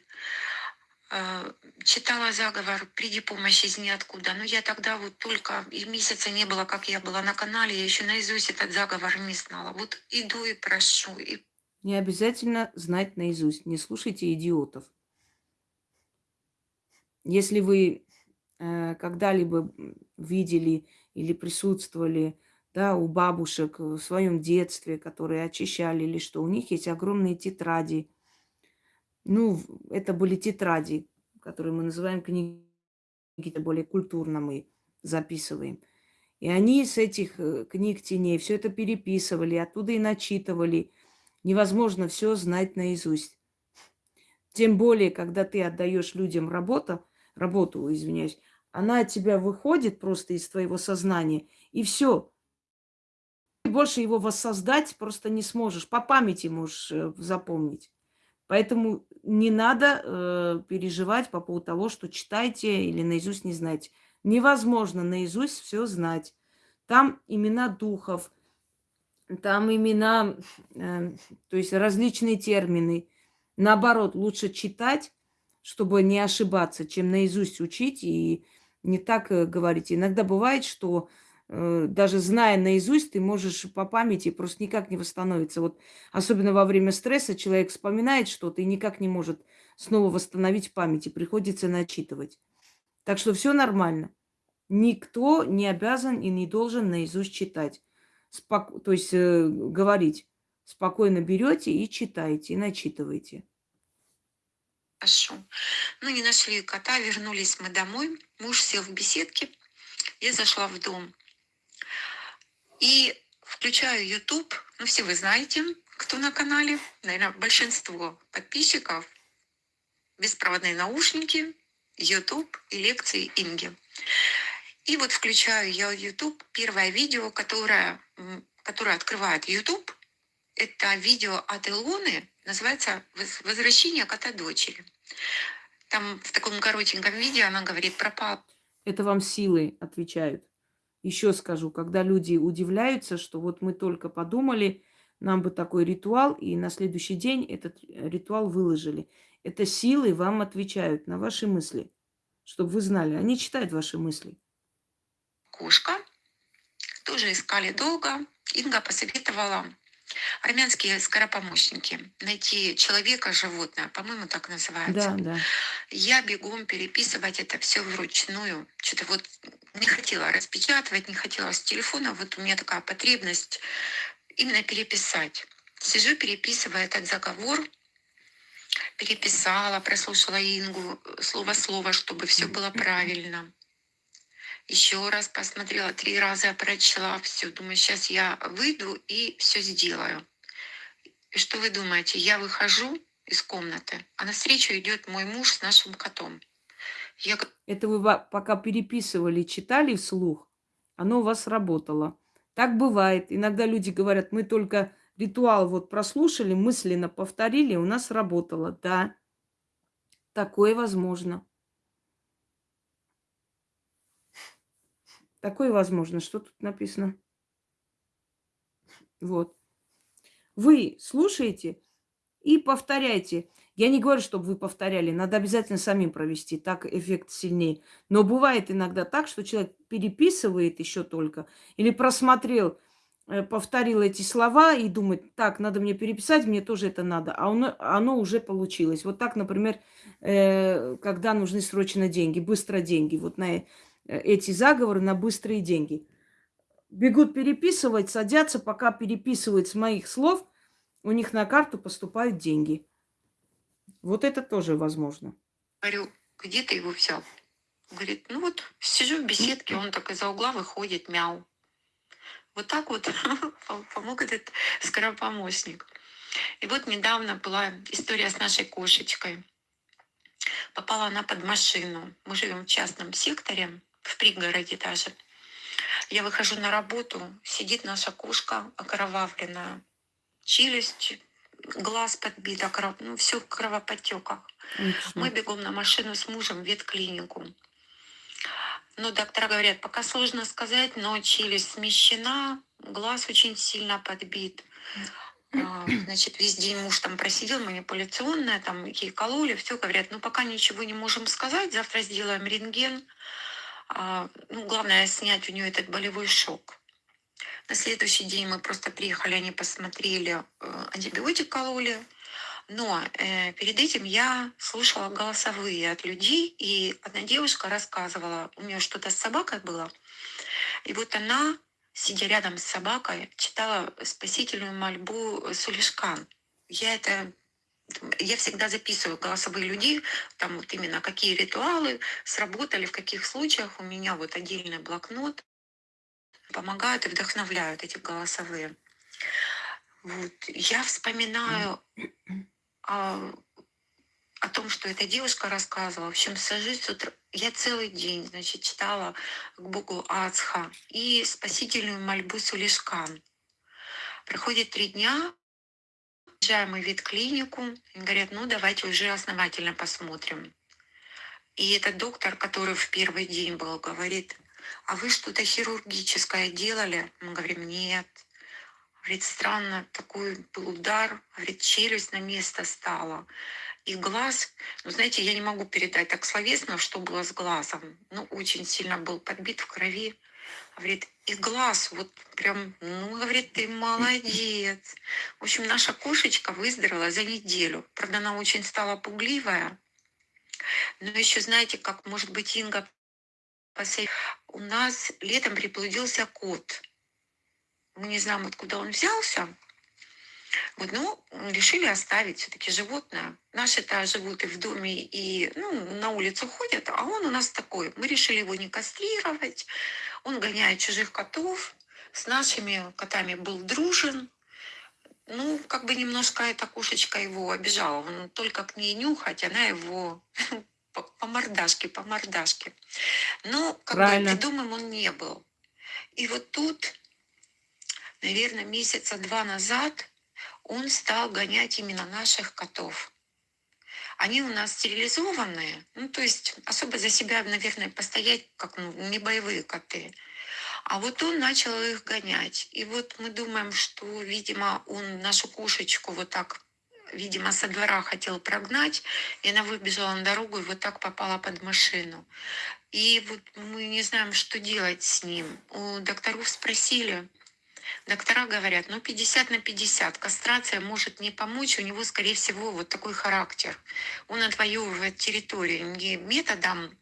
Э, Читала заговор «Приди помощь из ниоткуда». Но я тогда вот только, и месяца не было, как я была на канале, я еще наизусть этот заговор не знала. Вот иду и прошу, и Не обязательно знать наизусть. Не слушайте идиотов. Если вы э, когда-либо видели или присутствовали да, у бабушек в своем детстве, которые очищали или что, у них есть огромные тетради. Ну, это были тетради, которые мы называем книги, это более культурно мы записываем. И они с этих э, книг теней все это переписывали, оттуда и начитывали. Невозможно все знать наизусть. Тем более, когда ты отдаешь людям работу, работу, извиняюсь, она от тебя выходит просто из твоего сознания, и все. Больше его воссоздать просто не сможешь. По памяти можешь э, запомнить. Поэтому не надо э, переживать по поводу того, что читайте или наизусть не знаете. Невозможно наизусть все знать. Там имена духов, там имена, э, то есть различные термины. Наоборот, лучше читать, чтобы не ошибаться, чем наизусть учить и не так э, говорить. Иногда бывает, что даже зная наизусть, ты можешь по памяти просто никак не восстановиться. Вот особенно во время стресса человек вспоминает что-то и никак не может снова восстановить в памяти. Приходится начитывать. Так что все нормально. Никто не обязан и не должен наизусть читать. Спок- То есть э, говорить. Спокойно берете и читаете, и начитываете. Хорошо. Ну, не нашли кота, вернулись мы домой. Муж сел в беседке. Я зашла в дом. И включаю YouTube. Ну, все вы знаете, кто на канале. Наверное, большинство подписчиков. Беспроводные наушники, YouTube и лекции Инги. И вот включаю я YouTube. Первое видео, которое, которое открывает YouTube, это видео от Илоны, называется «Воз- «Возвращение кота дочери». Там в таком коротеньком видео она говорит про папу. Это вам силы отвечают. Еще скажу, когда люди удивляются, что вот мы только подумали, нам бы такой ритуал, и на следующий день этот э, ритуал выложили. Это силы вам отвечают на ваши мысли, чтобы вы знали. Они читают ваши мысли. кошка. Тоже искали долго. Инга посоветовала армянские скоропомощники. Найти человека, животное, по-моему, так называется. Да, да. Я бегом переписывать это все вручную. Что-то вот не хотела распечатывать, не хотела с телефона. Вот у меня такая потребность именно переписать. Сижу, переписываю этот заговор, переписала, прослушала Ингу слово-слово, чтобы все было правильно. Еще раз посмотрела, три раза прочла все. Думаю, сейчас я выйду и все сделаю. И что вы думаете? Я выхожу из комнаты, а навстречу идет мой муж с нашим котом. Я Это вы пока переписывали, читали вслух, оно у вас работало. Так бывает. Иногда люди говорят, мы только ритуал вот прослушали, мысленно повторили, у нас работало. Да, такое возможно. Такое возможно. Что тут написано? Вот. Вы слушаете и повторяйте. Я не говорю, чтобы вы повторяли. Надо обязательно самим провести. Так эффект сильнее. Но бывает иногда так, что человек переписывает еще только или просмотрел, э, повторил эти слова и думает, так, надо мне переписать, мне тоже это надо. А оно, оно уже получилось. Вот так, например, э, когда нужны срочно деньги, быстро деньги. Вот на эти заговоры на быстрые деньги. Бегут переписывать, садятся, пока переписывают с моих слов, у них на карту поступают деньги. Вот это тоже возможно. говорю, где ты его взял? Говорит, ну вот сижу в беседке, он так из-за угла выходит, мяу. Вот так вот пом- помог этот скоропомощник. И вот недавно была история с нашей кошечкой. Попала она под машину. Мы живем в частном секторе, в пригороде даже. Я выхожу на работу, сидит наша кошка окровавленная, челюсть, глаз подбит, окров... ну, все в кровоподтеках. Мы бегом на машину с мужем в ветклинику. Ну, доктора говорят, пока сложно сказать, но челюсть смещена, глаз очень сильно подбит. А, Значит, весь день муж там просидел, манипуляционная, там ей кололи, все, говорят, ну, пока ничего не можем сказать, завтра сделаем рентген. А, Ну, главное, снять у нее этот болевой шок. На следующий день мы просто приехали, они посмотрели, э, антибиотик кололи. Но э, перед этим я слушала голосовые от людей, и одна девушка рассказывала, у нее что-то с собакой было, и вот она, сидя рядом с собакой, читала спасительную мольбу Сулишкан. Я это я всегда записываю голосовые людей, там вот именно какие ритуалы сработали, в каких случаях у меня вот отдельный блокнот помогают и вдохновляют эти голосовые. Вот. Я вспоминаю о, о том, что эта девушка рассказывала. В общем, сажусь с утра, я целый день, значит, читала к Богу Ацха и спасительную мольбу Сулишкан. Проходит три дня, приезжаем мы в ветклинику, говорят, ну давайте уже основательно посмотрим. И этот доктор, который в первый день был, говорит, а вы что-то хирургическое делали? Мы говорим, нет. Говорит, странно, такой был удар, говорит, челюсть на место стала. И глаз, ну знаете, я не могу передать так словесно, что было с глазом. Ну, очень сильно был подбит в крови. Говорит, и глаз вот прям, ну, говорит, ты молодец. В общем, наша кошечка выздоровела за неделю. Правда, она очень стала пугливая. Но еще знаете, как, может быть, Инга у нас летом приплодился кот. Мы не знаем, откуда он взялся. Вот, ну, решили оставить все-таки животное. Наши-то живут и в доме, и ну, на улицу ходят, а он у нас такой. Мы решили его не кастрировать. Он гоняет чужих котов. С нашими котами был дружен. Ну, как бы немножко эта кошечка его обижала. Он только к ней нюхать, она его по, мордашке, по мордашке. Но как бы Правильно. ведомым он не был. И вот тут, наверное, месяца два назад он стал гонять именно наших котов. Они у нас стерилизованные, ну, то есть особо за себя, наверное, постоять, как ну, не боевые коты. А вот он начал их гонять. И вот мы думаем, что, видимо, он нашу кошечку вот так, видимо, со двора хотел прогнать, и она выбежала на дорогу и вот так попала под машину. И вот мы не знаем, что делать с ним. У докторов спросили, Доктора говорят, ну 50 на 50, кастрация может не помочь, у него, скорее всего, вот такой характер. Он отвоевывает территорию не методом,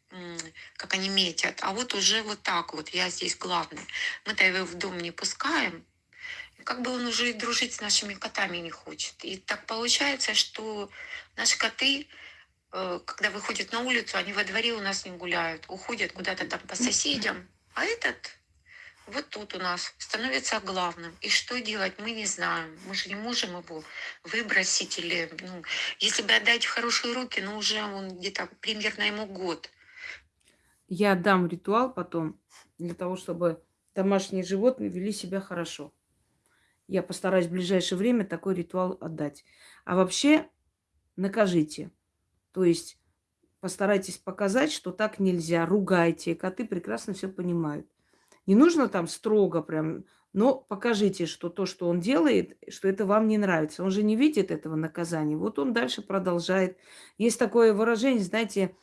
как они метят, а вот уже вот так вот, я здесь главный. Мы-то его в дом не пускаем, как бы он уже и дружить с нашими котами не хочет. И так получается, что наши коты, э, когда выходят на улицу, они во дворе у нас не гуляют, уходят куда-то там по соседям, а этот вот тут у нас становится главным. И что делать, мы не знаем. Мы же не можем его выбросить или, ну, если бы отдать в хорошие руки, ну, уже он где-то примерно ему год. Я дам ритуал потом для того, чтобы домашние животные вели себя хорошо. Я постараюсь в ближайшее время такой ритуал отдать. А вообще накажите. То есть постарайтесь показать, что так нельзя. Ругайте. Коты прекрасно все понимают. Не нужно там строго прям, но покажите, что то, что он делает, что это вам не нравится. Он же не видит этого наказания. Вот он дальше продолжает. Есть такое выражение, знаете,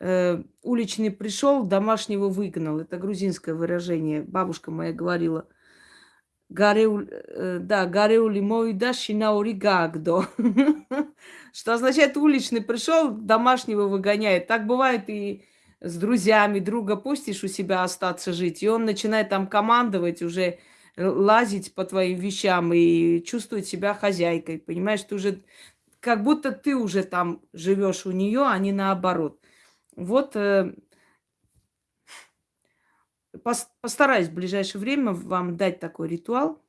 э, уличный пришел, домашнего выгнал. Это грузинское выражение. Бабушка моя говорила. Гареу, э, да, гареули мой да шинаури. Что означает уличный пришел, домашнего выгоняет. Так бывает и с друзьями. Друга пустишь у себя остаться жить, и он начинает там командовать уже, лазить по твоим вещам и чувствует себя хозяйкой. Понимаешь, ты уже как будто ты уже там живешь у нее, а не наоборот. Вот э, пос- постараюсь в ближайшее время вам дать такой ритуал,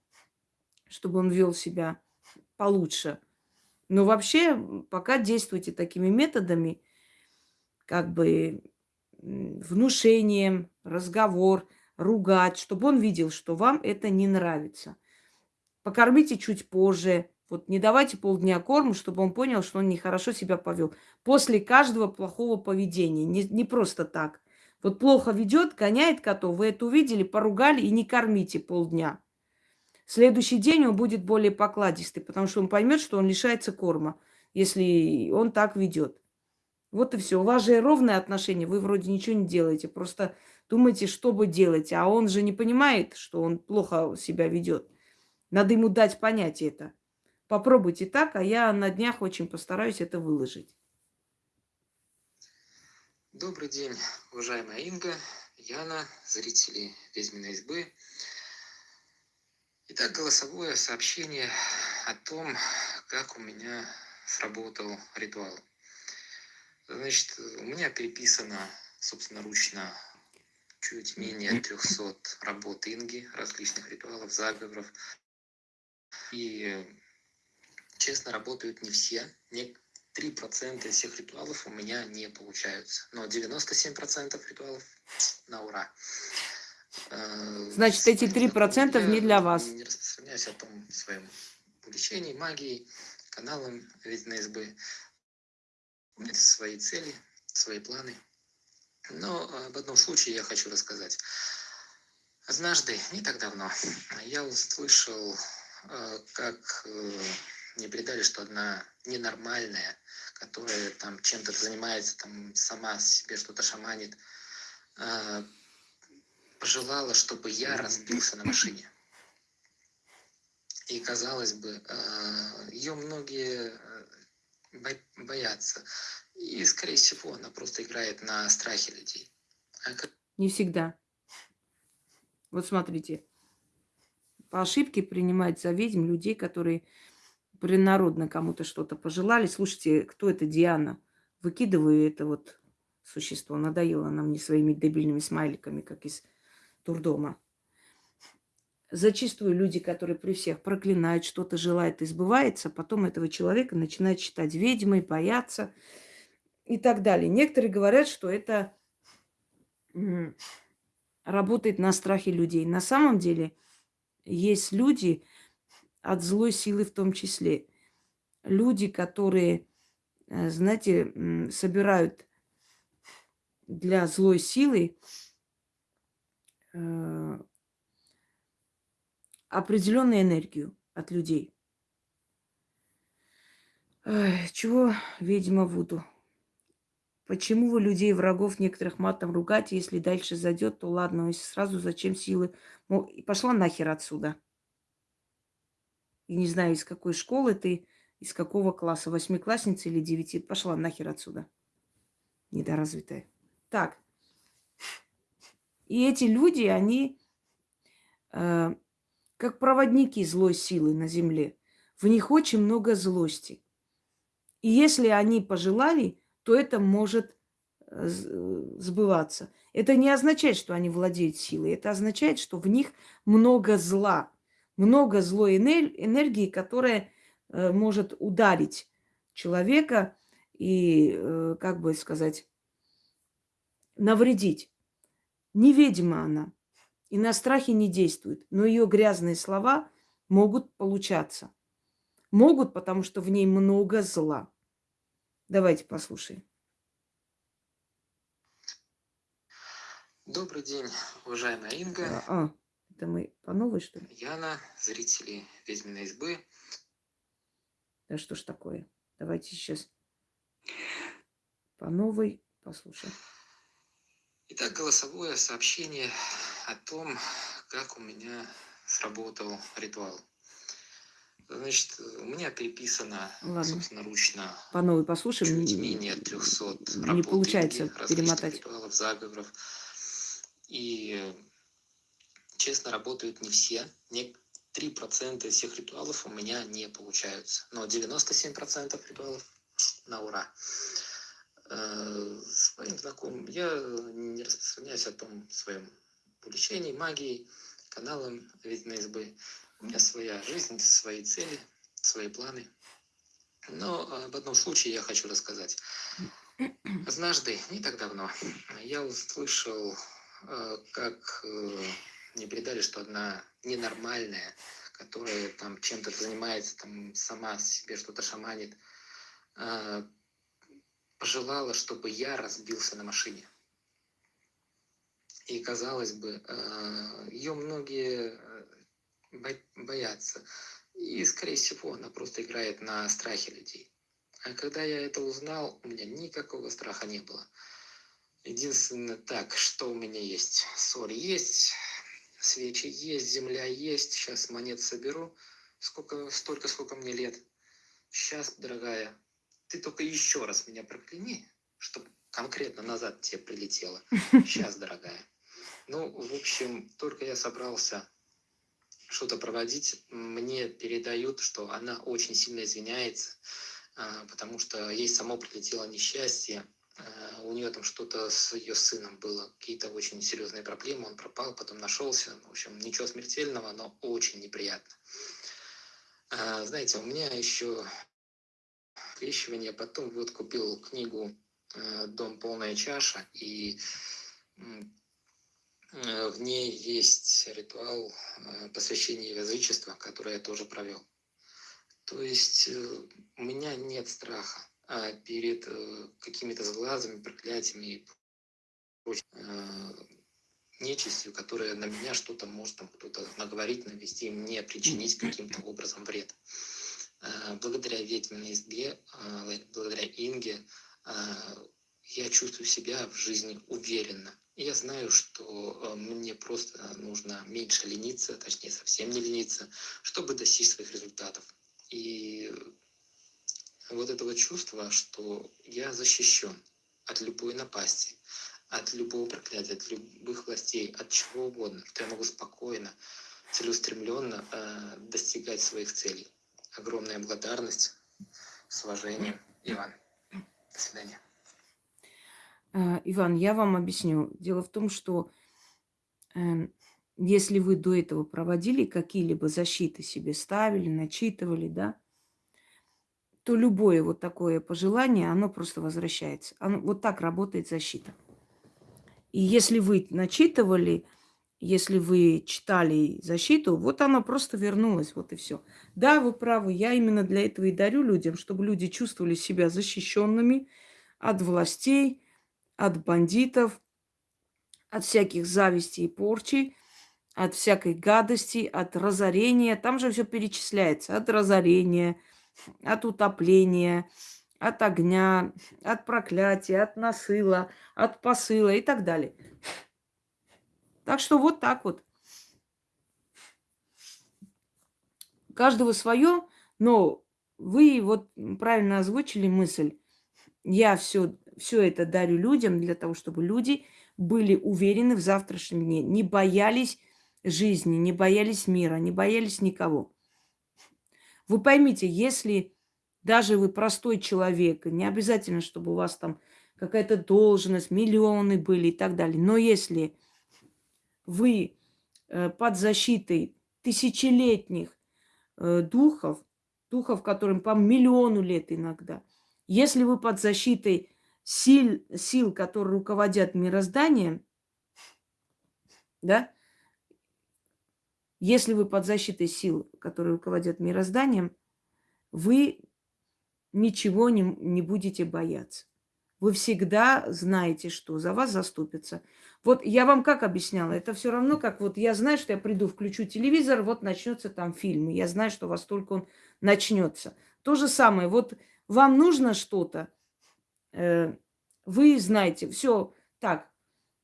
чтобы он вел себя получше. Но вообще, пока действуйте такими методами, как бы внушением, разговор, ругать, чтобы он видел, что вам это не нравится. Покормите чуть позже. Вот не давайте полдня корм, чтобы он понял, что он нехорошо себя повел. После каждого плохого поведения. Не, не просто так. Вот плохо ведет, гоняет котов, вы это увидели, поругали и не кормите полдня. Следующий день он будет более покладистый, потому что он поймет, что он лишается корма, если он так ведет. Вот и все. У вас же ровное отношение, вы вроде ничего не делаете, просто думаете, что вы делаете, а он же не понимает, что он плохо себя ведет. Надо ему дать понять это. Попробуйте так, а я на днях очень постараюсь это выложить. Добрый день, уважаемая Инга, Яна, зрители Ведьминой избы. Итак, голосовое сообщение о том, как у меня сработал ритуал. Значит, у меня переписано собственноручно чуть менее 300 работ Инги, различных ритуалов, заговоров. И, честно, работают не все. Не 3% из всех ритуалов у меня не получаются. Но 97% ритуалов на ура. Э, Значит, эти 3% не для вас. Не распространяюсь о том своем увлечении магией, каналом Ведьминой избы. У меня свои цели, свои планы. Но об одном случае я хочу рассказать. Однажды, не так давно, я услышал, э, как э, мне передали, что одна ненормальная, которая там чем-то занимается, там сама себе что-то шаманит, пожелала, чтобы я разбился на машине. И, казалось бы, э, ее многие э, боятся. И, скорее всего, она просто играет на страхе людей. А как... Не всегда. Вот смотрите. По ошибке принимать за ведьм людей, которые принародно кому-то что-то пожелали. Слушайте, кто это Диана? Выкидываю это вот существо. Надоело нам не своими дебильными смайликами, как из турдома. Зачастую люди, которые при всех проклинают, что-то желают и сбывается, потом этого человека начинают считать ведьмой, бояться и так далее. Некоторые говорят, что это работает на страхе людей. На самом деле есть люди от злой силы в том числе. Люди, которые, э, знаете, собирают для злой силы э, определенную энергию от людей. Чего, видимо, Вуду? Почему вы людей, врагов некоторых матом ругаете? Если дальше зайдет, то ладно, если сразу зачем силы? Ну, и пошла нахер отсюда. И не знаю, из какой школы ты, из какого класса, восьмиклассница или девяти. Пошла нахер отсюда. Недоразвитая. Так, и эти люди, они э, как проводники злой силы на земле. В них очень много злости. И если они пожелали, то это может э, сбываться. Это не означает, что они владеют силой. Это означает, что в них много зла, много злой энергии, которая э, может ударить человека и, э, как бы сказать, навредить. Неведима она и на страхе не действует, но ее грязные слова могут получаться. Могут, потому что в ней много зла. Давайте послушаем. Добрый день, уважаемая Инга. А, а, это мы по новой, что ли? Яна, зрители Ведьминой избы. Да что ж такое? Давайте сейчас по новой послушаем. Итак, голосовое сообщение о том, как у меня сработал ритуал. Значит, у меня переписано Ладно. собственноручно по новой послушаем. чуть менее 300 не работ получается перемотать. ритуалов, заговоров. И, честно, работают не все. Не 3% из всех ритуалов у меня не получаются. Но 97% ритуалов на ура. Э, своим знакомым. Я не распространяюсь о том своем увлечении магией, каналом Ведьминой избы. У меня своя жизнь, свои цели, свои планы. Но об одном случае я хочу рассказать. Однажды, не так давно, я услышал, э, как э, мне передали, что одна ненормальная, которая там чем-то занимается, там сама себе что-то шаманит, э, пожелала, чтобы я разбился на машине. И казалось бы, ее многие боятся. И, скорее всего, она просто играет на страхе людей. А когда я это узнал, у меня никакого страха не было. Единственное, так, что у меня есть? Соль есть, свечи есть, земля есть. Сейчас монет соберу. Сколько, столько, сколько мне лет. Сейчас, дорогая, ты только еще раз меня прокляни, чтобы конкретно назад тебе прилетело. Сейчас, дорогая. Ну, в общем, только я собрался что-то проводить, мне передают, что она очень сильно извиняется, а, потому что ей само прилетело несчастье, а, у нее там что-то с ее сыном было, какие-то очень серьезные проблемы, он пропал, потом нашелся, в общем, ничего смертельного, но очень неприятно. А, знаете, у меня еще крещивание, потом вот купил книгу «Дом полная чаша», и Э, в ней есть ритуал э, посвящения язычества, который я тоже провел. То есть э, у меня нет страха а перед какими-то сглазами, проклятиями и нечистью, которая на меня что-то может кто-то наговорить, навести, мне причинить каким-то образом вред. Благодаря ведьминой избе, благодаря Инге, я чувствую себя в жизни уверенно. Я знаю, что э, мне просто нужно меньше лениться, точнее совсем не лениться, чтобы достичь своих результатов. И вот этого чувства, что я защищен от любой напасти, от любого проклятия, от любых властей, от чего угодно, что я могу спокойно, целеустремленно э, достигать своих целей. Огромная благодарность, с уважением, Иван. До свидания. А, Иван, я вам объясню. Дело в том, что э, если вы до этого проводили какие-либо защиты себе ставили, начитывали, да, то любое вот такое пожелание, оно просто возвращается. Оно, вот так работает защита. И если вы начитывали, если вы читали защиту, вот оно просто вернулось, вот и все. Да, вы правы, я именно для этого и дарю людям, чтобы люди чувствовали себя защищенными от властей, от бандитов, от всяких зависти и порчи, от всякой гадости, от разорения. Там же все перечисляется. От разорения, от утопления, от огня, от проклятия, от насыла, от посыла и так далее. Так что вот так вот. каждого свое, но вы вот правильно озвучили мысль. Я все все это дарю людям для того, чтобы люди были уверены в завтрашнем дне, не боялись жизни, не боялись мира, не боялись никого. Вы поймите, если даже вы простой человек, не обязательно, чтобы у вас там какая-то должность, миллионы были и так далее, но если вы э, под защитой тысячелетних э, духов, духов, которым по миллиону лет иногда, если вы под защитой сил, сил, которые руководят мирозданием, да, если вы под защитой сил, которые руководят мирозданием, вы ничего не, не будете бояться. Вы всегда знаете, что за вас заступятся. Вот я вам как объясняла, это все равно, как вот я знаю, что я приду, включу телевизор, вот начнется там фильм, и я знаю, что во столько он начнется. То же самое, вот вам нужно что-то, Э, вы знаете, все, так,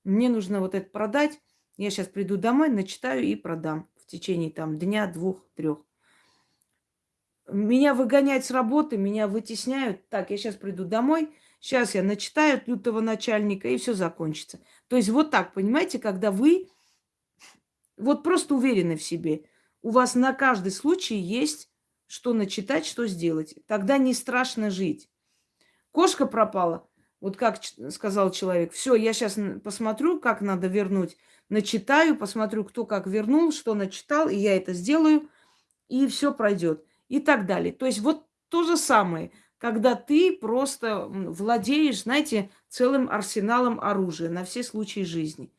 мне нужно вот это продать, я сейчас приду домой, начитаю и продам в течение там дня, двух, трех. Меня выгоняют с работы, меня вытесняют. Так, я сейчас приду домой, сейчас я начитаю лютого начальника, и все закончится. То есть вот так, понимаете, когда вы вот просто уверены в себе, у вас на каждый случай есть что начитать, что сделать. Тогда не страшно жить. Кошка пропала. Вот как сказал человек, все, я сейчас посмотрю, как надо вернуть, начитаю, посмотрю, кто как вернул, что начитал, и я это сделаю, и все пройдет. И так далее. То есть вот то же самое, когда ты просто владеешь, знаете, целым арсеналом оружия на все случаи жизни.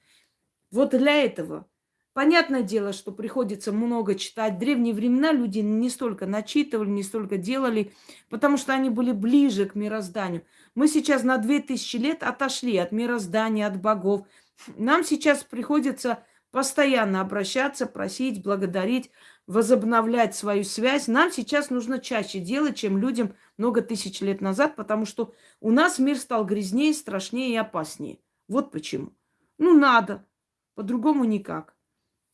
Вот для этого. Понятное дело, что приходится много читать. В древние времена люди не столько начитывали, не столько делали, потому что они были ближе к мирозданию. Мы сейчас на 2000 лет отошли от мироздания, от богов. Нам сейчас приходится постоянно обращаться, просить, благодарить, возобновлять свою связь. Нам сейчас нужно чаще делать, чем людям много тысяч лет назад, потому что у нас мир стал грязнее, страшнее и опаснее. Вот почему. Ну, надо. По-другому никак.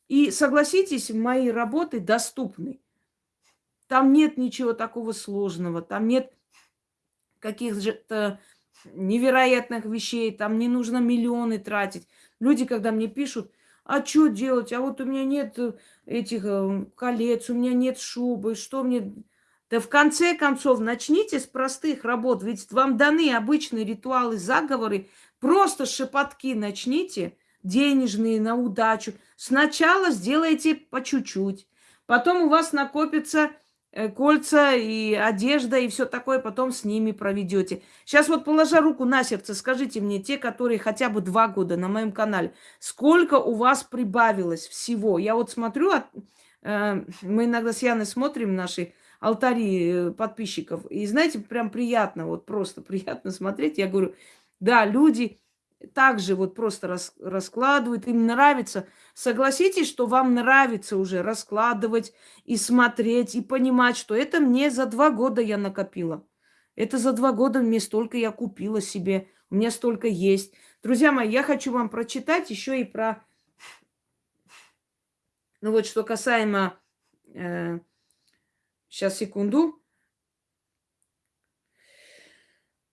И согласитесь, мои работы доступны. Там нет ничего такого сложного, там нет каких-то невероятных вещей, там не нужно миллионы тратить. Люди, когда мне пишут, а что делать, а вот у меня нет этих э, колец, у меня нет шубы, что мне... Да в конце концов, начните с простых работ, ведь вам даны обычные ритуалы, заговоры, просто шепотки начните, денежные, на удачу. Сначала сделайте по чуть-чуть, потом у вас накопится э, кольца и одежда и все такое, потом с ними проведете. Сейчас вот положа руку на сердце, скажите мне, те, которые хотя бы два года на моем канале, сколько у вас прибавилось всего? Я вот смотрю, э, мы иногда с Яной смотрим наши алтари э, подписчиков. И знаете, прям приятно, вот просто приятно смотреть. Я говорю, да, люди также вот просто рас, раскладывают, им нравится. Согласитесь, что вам нравится уже раскладывать и смотреть, и понимать, что это мне за два года я накопила. Это за два года мне столько я купила себе, у меня столько есть. Друзья мои, я хочу вам прочитать еще и про... Ну вот, что касаемо э, Сейчас, секунду.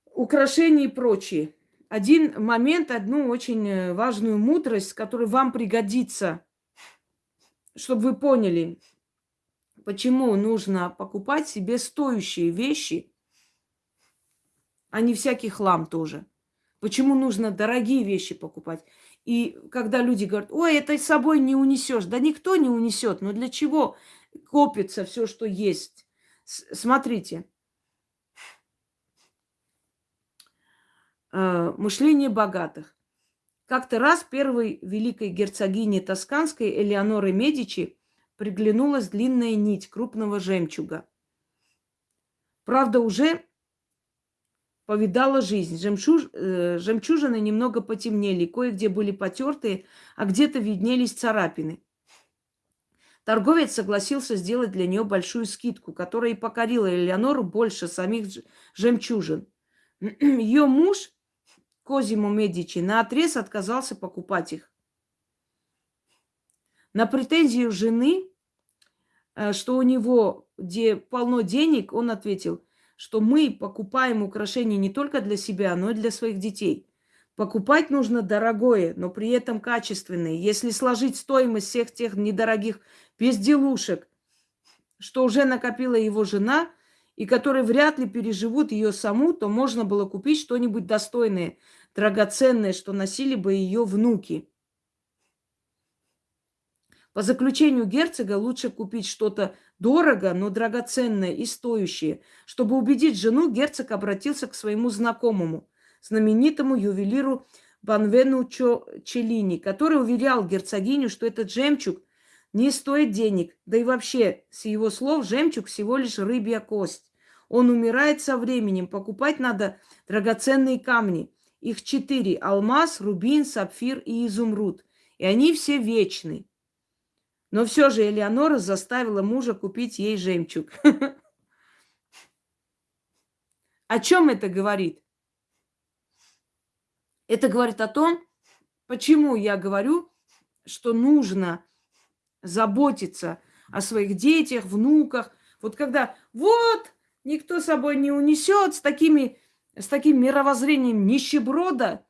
Украшения и прочие. Один момент, одну очень э, важную мудрость, которая вам пригодится, чтобы вы поняли, почему нужно покупать себе стоящие вещи, а не всякий хлам тоже. Почему нужно дорогие вещи покупать. И когда люди говорят, ой, это с собой не унесешь. Да никто не унесет. Но для чего копится все, что есть. Смотрите. Э, мышление богатых. Как-то раз первой великой герцогине Тосканской Элеоноры Медичи приглянулась длинная нить крупного жемчуга. Правда, уже повидала жизнь. Жемчуж, э, жемчужины немного потемнели, кое-где были потертые, а где-то виднелись царапины. Торговец согласился сделать для нее большую скидку, которая и покорила Элеонору больше самих жемчужин. Ее муж, Козимо Медичи, на отрез отказался покупать их. На претензию жены, э, что у него где полно денег, он ответил, что мы покупаем украшения не только для себя, но и для своих детей. Покупать нужно дорогое, но при этом качественное. Если сложить стоимость всех тех недорогих безделушек, что уже накопила его жена, и которые вряд ли переживут ее саму, то можно было купить что-нибудь достойное, драгоценное, что носили бы ее внуки. По заключению герцога лучше купить что-то дорого, но драгоценное и стоящее. Чтобы убедить жену, герцог обратился к своему знакомому – знаменитому ювелиру Банвенучо Челини, который уверял герцогиню, что этот жемчуг не стоит денег. Да и вообще, с его слов, жемчуг всего лишь рыбья кость. Он умирает со временем. Покупать надо драгоценные камни. Их четыре. Алмаз, рубин, сапфир и изумруд. И они все вечны. Но все же Элеонора заставила мужа купить ей жемчуг. О чем это говорит? Это говорит о том, почему я говорю, что нужно заботиться о своих детях, внуках. Вот когда вот никто собой не унесет с, такими, с таким мировоззрением нищеброда,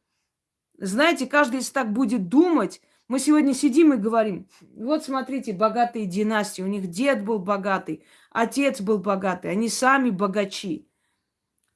знаете, каждый из так будет думать. Мы сегодня сидим и говорим, вот смотрите, богатые династии, у них дед был богатый, отец был богатый, они сами богачи.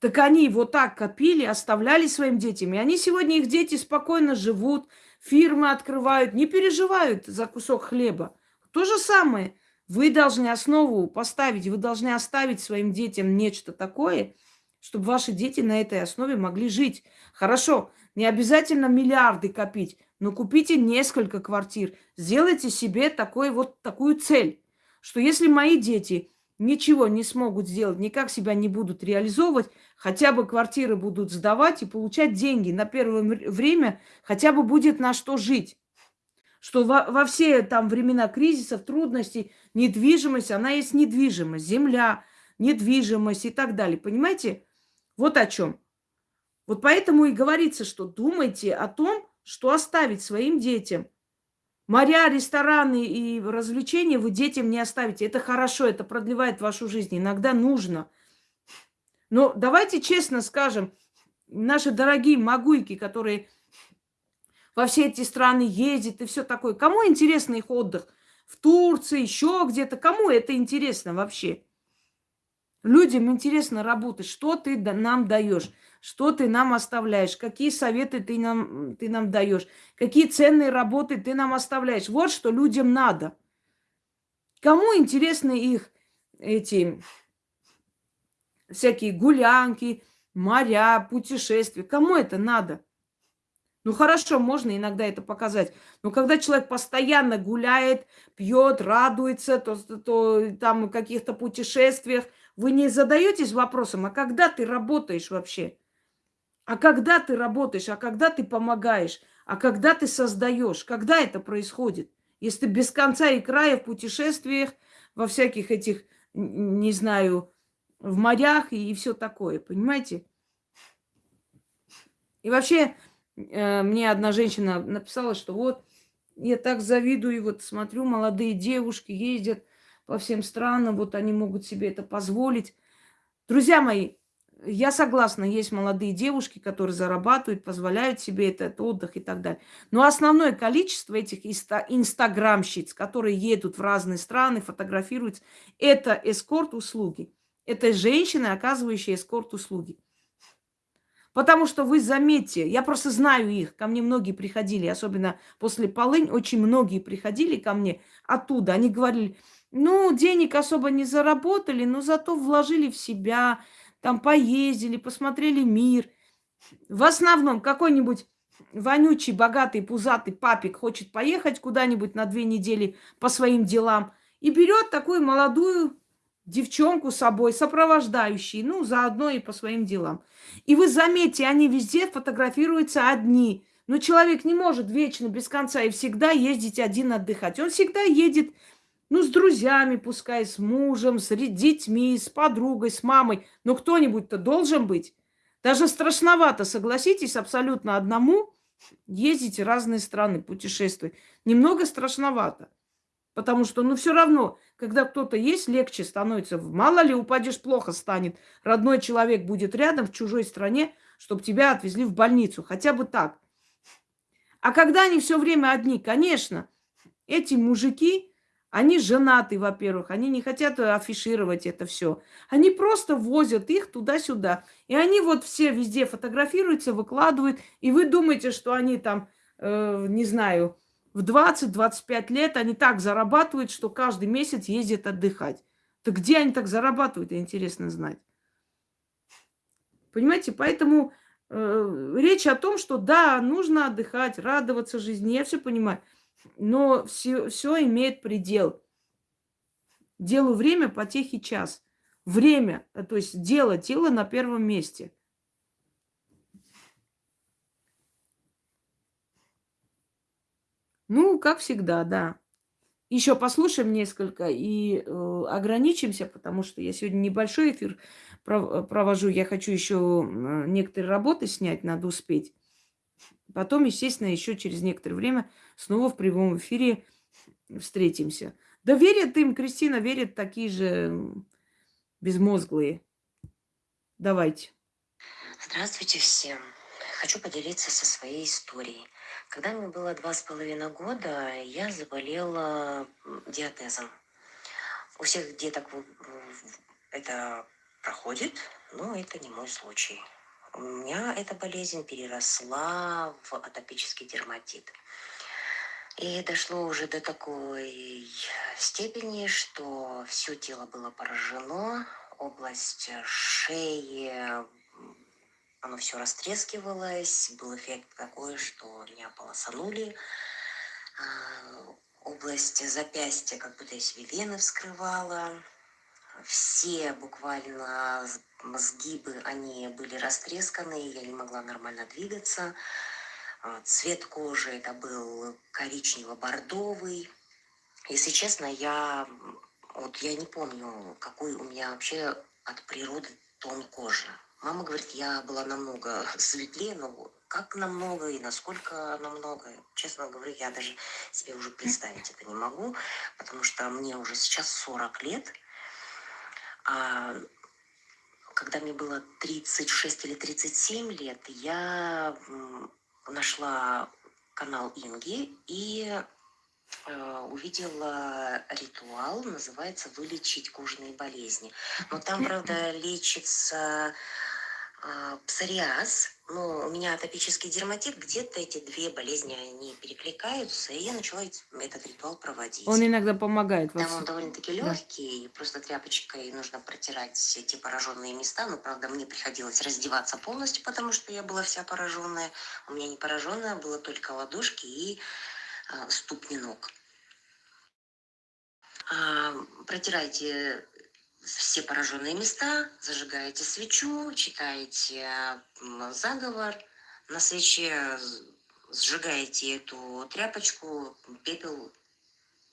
Так они вот так копили, оставляли своим детям. И они сегодня, их дети спокойно живут, фирмы открывают, не переживают за кусок хлеба. То же самое. Вы должны основу поставить, вы должны оставить своим детям нечто такое, чтобы ваши дети на этой основе могли жить. Хорошо, не обязательно миллиарды копить, но купите несколько квартир. Сделайте себе такой, вот такую цель, что если мои дети ничего не смогут сделать, никак себя не будут реализовывать, хотя бы квартиры будут сдавать и получать деньги на первое время, хотя бы будет на что жить. Что во, во все там времена кризисов, трудностей, недвижимость, она есть недвижимость, земля, недвижимость и так далее. Понимаете? Вот о чем. Вот поэтому и говорится, что думайте о том, что оставить своим детям. Моря, рестораны и развлечения вы детям не оставите. Это хорошо, это продлевает вашу жизнь. Иногда нужно. Но давайте честно скажем, наши дорогие могуйки, которые во все эти страны ездят и все такое, кому интересно их отдых? В Турции, еще где-то. Кому это интересно вообще? Людям интересно работать. Что ты нам даешь? Что ты нам оставляешь? Какие советы ты нам, ты нам даешь? Какие ценные работы ты нам оставляешь? Вот что людям надо. Кому интересны их эти всякие гулянки, моря, путешествия? Кому это надо? Ну хорошо, можно иногда это показать. Но когда человек постоянно гуляет, пьет, радуется, то, то, то там в каких-то путешествиях, вы не задаетесь вопросом, а когда ты работаешь вообще? А когда ты работаешь, а когда ты помогаешь, а когда ты создаешь, когда это происходит? Если ты без конца и края в путешествиях, во всяких этих, не знаю, в морях и, и все такое, понимаете? И вообще, э, мне одна женщина написала, что вот, я так завидую, вот смотрю, молодые девушки ездят по всем странам, вот они могут себе это позволить. Друзья мои, я согласна, есть молодые девушки, которые зарабатывают, позволяют себе этот отдых и так далее. Но основное количество этих инстаграмщиц, которые едут в разные страны, фотографируются, это эскорт-услуги. Это женщины, оказывающие эскорт-услуги. Потому что вы заметьте, я просто знаю их, ко мне многие приходили, особенно после полынь, очень многие приходили ко мне оттуда. Они говорили, ну, денег особо не заработали, но зато вложили в себя, там поездили, посмотрели мир. В основном какой-нибудь вонючий, богатый, пузатый папик хочет поехать куда-нибудь на две недели по своим делам и берет такую молодую девчонку с собой, сопровождающей, ну, заодно и по своим делам. И вы заметьте, они везде фотографируются одни. Но человек не может вечно, без конца и всегда ездить один отдыхать. Он всегда едет ну, с друзьями, пускай, с мужем, с детьми, с подругой, с мамой. Но кто-нибудь-то должен быть. Даже страшновато, согласитесь, абсолютно одному ездить в разные страны, путешествовать. Немного страшновато. Потому что, ну, все равно, когда кто-то есть, легче становится. Мало ли, упадешь, плохо станет. Родной человек будет рядом в чужой стране, чтобы тебя отвезли в больницу. Хотя бы так. А когда они все время одни, конечно, эти мужики, они женаты, во-первых, они не хотят афишировать это все. Они просто возят их туда-сюда. И они вот все везде фотографируются, выкладывают. И вы думаете, что они там, э, не знаю, в 20-25 лет они так зарабатывают, что каждый месяц ездят отдыхать. Так где они так зарабатывают, интересно знать. Понимаете, поэтому э, речь о том, что да, нужно отдыхать, радоваться жизни, я все понимаю. Но все, все имеет предел. Делу время, потехи час. Время, э, то есть дело, тело на первом месте. Ну, как всегда, да. Еще послушаем несколько и э, ограничимся, потому что я сегодня небольшой эфир провожу. Я хочу еще некоторые работы снять, надо успеть. Потом, естественно, еще через некоторое время снова в прямом эфире встретимся. Да верят им, Кристина, верят такие же безмозглые. Давайте. Здравствуйте всем. Хочу поделиться со своей историей. Когда мне было два с половиной года, я заболела диатезом. У всех деток это проходит, но это не мой случай. У меня эта болезнь переросла в атопический дерматит. И дошло уже до такой степени, что все тело было поражено, область шеи, оно все растрескивалось, был эффект такой, что меня полосанули, а, область запястья, как будто я себе вены вскрывала, все буквально сгибы, они были растресканы, я не могла нормально двигаться. А, цвет кожи это был коричнево-бордовый. Если честно, я вот я не помню, какой у меня вообще от природы тон кожи. Мама говорит, я была намного светлее, но как намного и насколько намного, честно говоря, я даже себе уже представить это не могу, потому что мне уже сейчас 40 лет, а когда мне было 36 или 37 лет, я нашла канал Инги и э, увидела ритуал, называется «Вылечить кожные болезни». Но там, правда, лечится э, псориаз, ну, у меня атопический дерматит, где-то эти две болезни, они перекликаются, и я начала этот ритуал проводить. Он иногда помогает. Там он довольно-таки легкий, да. просто тряпочкой нужно протирать эти пораженные места, но, правда, мне приходилось раздеваться полностью, потому что я была вся пораженная. У меня не пораженная, было только ладошки и э, ступни ног. А, протирайте все пораженные места, зажигаете свечу, читаете заговор, на свече сжигаете эту тряпочку, пепел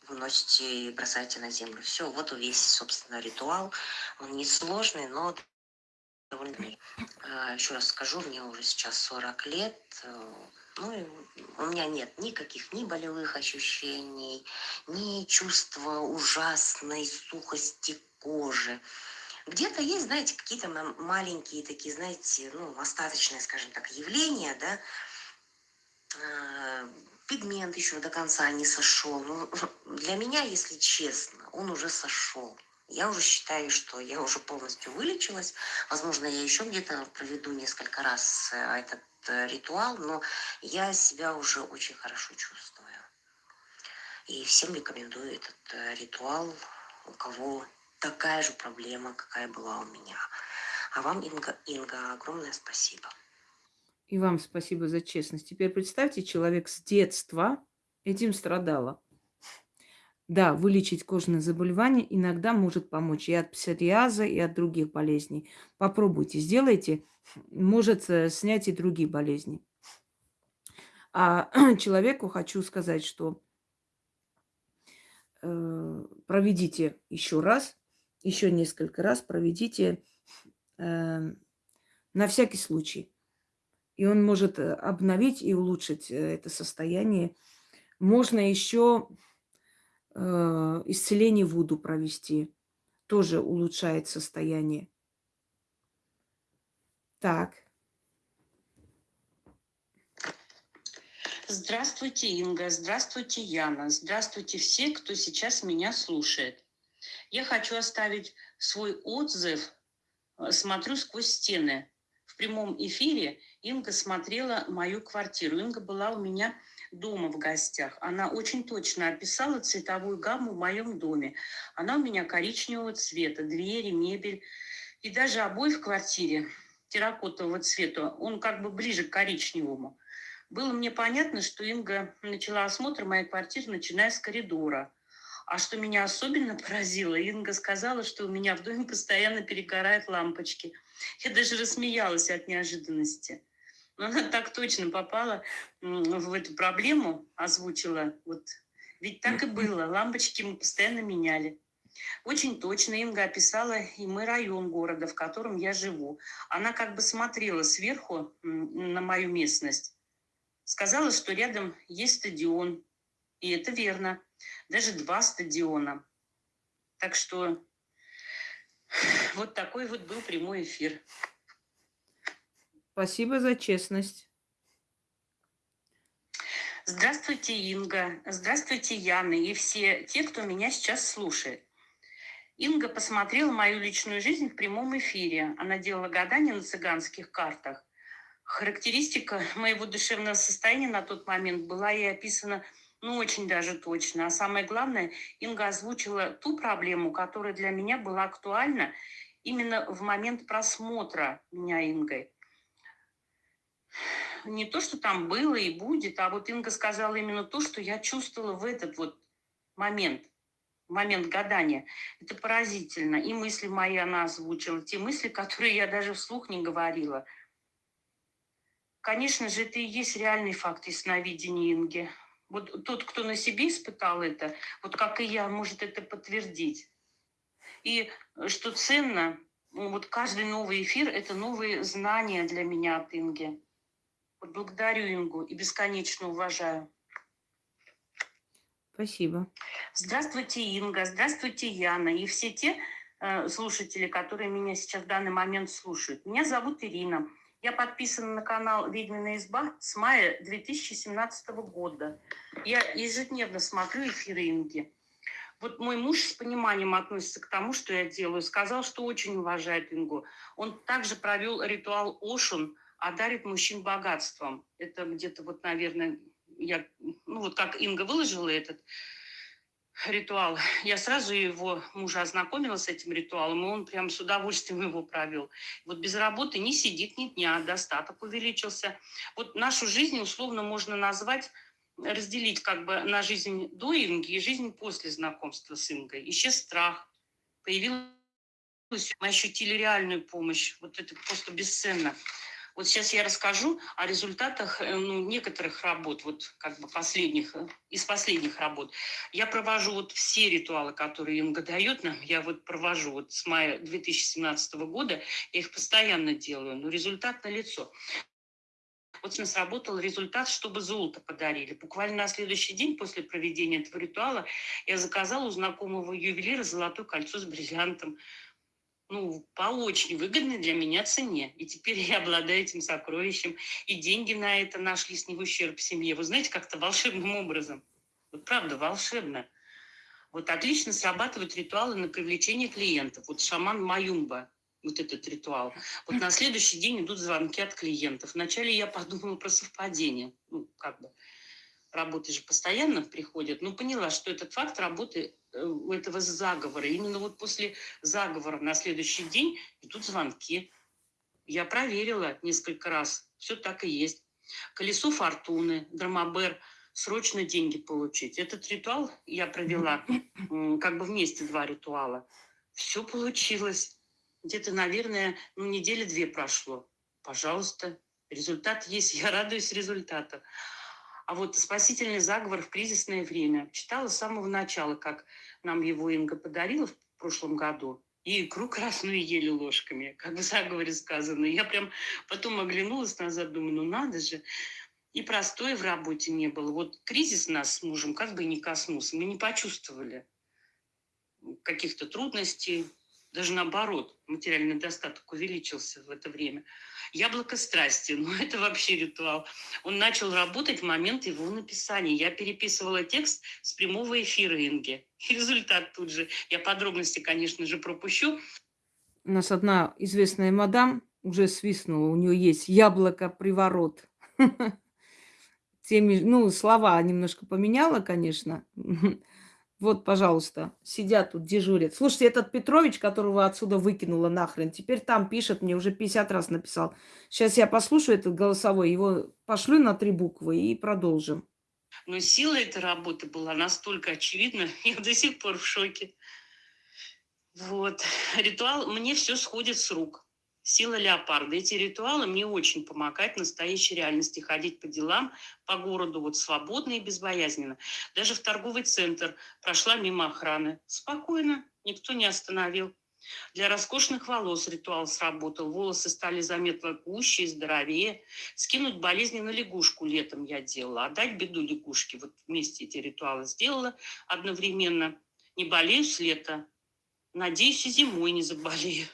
выносите и бросаете на землю. Все, вот весь, собственно, ритуал. Он несложный, но довольно... А, Еще раз скажу, мне уже сейчас 40 лет. Э, ну, у меня нет никаких ни болевых ощущений, ни чувства ужасной сухости кожи. Где-то есть, знаете, какие-то маленькие такие, знаете, ну, остаточные, скажем так, явления, да, а, пигмент еще до конца не сошел. Ну, для меня, если честно, он уже сошел. Я уже считаю, что я уже полностью вылечилась. Возможно, я еще где-то проведу несколько раз э, этот э, ритуал, но я себя уже очень хорошо чувствую. И всем рекомендую этот э, ритуал, у кого такая же проблема, какая была у меня. А вам, Инга, Инга огромное спасибо. И вам спасибо за честность. Теперь представьте, человек с детства этим страдала. Да, вылечить кожные заболевания иногда может помочь и от псориаза, и от других болезней. Попробуйте, сделайте. Может э, снять и другие болезни. А человеку хочу сказать, что э, проведите еще раз еще несколько раз проведите э, на всякий случай. И он может э, обновить и улучшить э, это состояние. Можно еще э, исцеление Вуду провести. Тоже улучшает состояние. Так. Здравствуйте, Инга. Здравствуйте, Яна. Здравствуйте все, кто сейчас меня слушает. Я хочу оставить свой отзыв э, «Смотрю сквозь стены». В прямом эфире Инга смотрела мою квартиру. Инга была у меня дома в гостях. Она очень точно описала цветовую гамму в моем доме. Она у меня коричневого цвета, двери, мебель и даже обои в квартире терракотового цвета. Он как бы ближе к коричневому. Было мне понятно, что Инга начала осмотр моей квартиры, начиная с коридора – а что меня особенно поразило, Инга сказала, что у меня в доме постоянно перегорают лампочки. Я даже рассмеялась от неожиданности. Но она так точно попала в эту проблему, озвучила. Вот. Ведь так и было, лампочки мы постоянно меняли. Очень точно Инга описала и мой район города, в котором я живу. Она как бы смотрела сверху на мою местность. Сказала, что рядом есть стадион. И это верно даже два стадиона. Так что вот такой вот был прямой эфир. Спасибо за честность. Здравствуйте, Инга. Здравствуйте, Яна и все те, кто меня сейчас слушает. Инга посмотрела мою личную жизнь в прямом эфире. Она делала гадания на цыганских картах. Характеристика моего душевного состояния на тот момент была ей описана ну, очень даже точно. А самое главное, Инга озвучила ту проблему, которая для меня была актуальна именно в момент просмотра меня Ингой. не то, что там было и будет, а вот Инга сказала именно то, что я чувствовала в этот вот момент, момент гадания. Это поразительно. И мысли мои она озвучила, те мысли, которые я даже вслух не говорила. Конечно же, это и есть реальный факт ясновидения Инги. Вот тот, кто на себе испытал это, вот как и я, может это подтвердить. И что ценно, ну, вот каждый новый эфир – это новые знания для меня от Инги. Вот благодарю Ингу и бесконечно уважаю. Спасибо. Здравствуйте, Инга, здравствуйте, Яна и все те э, слушатели, которые меня сейчас в данный момент слушают. Меня зовут Ирина. Я подписана на канал «Ведьмина изба» с мая 2017 года. Я ежедневно смотрю эфиры Инги. Вот мой муж с пониманием относится к тому, что я делаю. Сказал, что очень уважает Ингу. Он также провел ритуал Ошун, одарит мужчин богатством. Это где-то вот, наверное, я, ну вот как Инга выложила этот ритуал, я сразу его мужа ознакомила с этим ритуалом, и он прям с удовольствием его провел. Вот без работы не сидит ни дня, достаток увеличился. Вот нашу жизнь условно можно назвать разделить как бы на жизнь до Инги и жизнь после знакомства с Ингой. Исчез страх, появилась, мы ощутили реальную помощь. Вот это просто бесценно. Вот сейчас я расскажу о результатах э, ну, некоторых работ, вот как бы последних, э, из последних работ. Я провожу вот все ритуалы, которые Инга дает нам, я вот провожу вот с мая 2017 года, я их постоянно делаю, но результат налицо. Вот у нас работал результат, чтобы золото подарили. Буквально на следующий день после проведения этого ритуала я заказала у знакомого ювелира золотое кольцо с бриллиантом. Ну, по очень выгодной для меня цене. И теперь я обладаю этим сокровищем. И деньги на это нашлись не в ущерб семье. Вы знаете, как-то волшебным образом. Вот правда, волшебно. Вот отлично срабатывают ритуалы на привлечение клиентов. Вот шаман Маюмба вот этот ритуал. Вот на следующий день идут звонки от клиентов. Вначале я подумала про совпадение. Ну, как бы, работы же постоянно приходят. Но поняла, что этот факт работы этого заговора. Именно вот после заговора на следующий день идут звонки. Я проверила несколько раз. Все так и есть. Колесо фортуны, драмабер, срочно деньги получить. Этот ритуал я провела как бы вместе два ритуала. Все получилось где-то, наверное, ну, недели две прошло. Пожалуйста, результат есть, я радуюсь результату. А вот спасительный заговор в кризисное время читала с самого начала, как нам его Инга подарила в прошлом году. И икру красную ели ложками, как в заговоре сказано. Я прям потом оглянулась назад, думаю, ну надо же. И простоя в работе не было. Вот кризис нас с мужем как бы не коснулся. Мы не почувствовали каких-то трудностей, даже наоборот, материальный достаток увеличился в это время. Яблоко страсти, ну это вообще ритуал. Он начал работать в момент его написания. Я переписывала текст с прямого эфира Инги. результат тут же. Я подробности, конечно же, пропущу. У нас одна известная мадам уже свистнула, у нее есть яблоко-приворот. Теми, ну, слова немножко поменяла, конечно. Вот, пожалуйста, сидят тут, дежурят. Слушайте, этот Петрович, которого отсюда выкинула нахрен, теперь там пишет, мне уже 50 раз написал. Сейчас я послушаю этот голосовой, его пошлю на три буквы и продолжим. Но сила этой работы была настолько очевидна, я до сих пор в шоке. Вот. Ритуал, мне все сходит с рук. Сила леопарда. Эти ритуалы мне очень помогают в настоящей реальности ходить по делам, по городу вот свободно и безбоязненно. Даже в торговый центр прошла мимо охраны. Спокойно, никто не остановил. Для роскошных волос ритуал сработал. Волосы стали заметно гуще и здоровее. Скинуть болезни на лягушку летом я делала. Отдать беду лягушке. Вот вместе эти ритуалы сделала одновременно. Не болею с лета. Надеюсь, и зимой не заболею.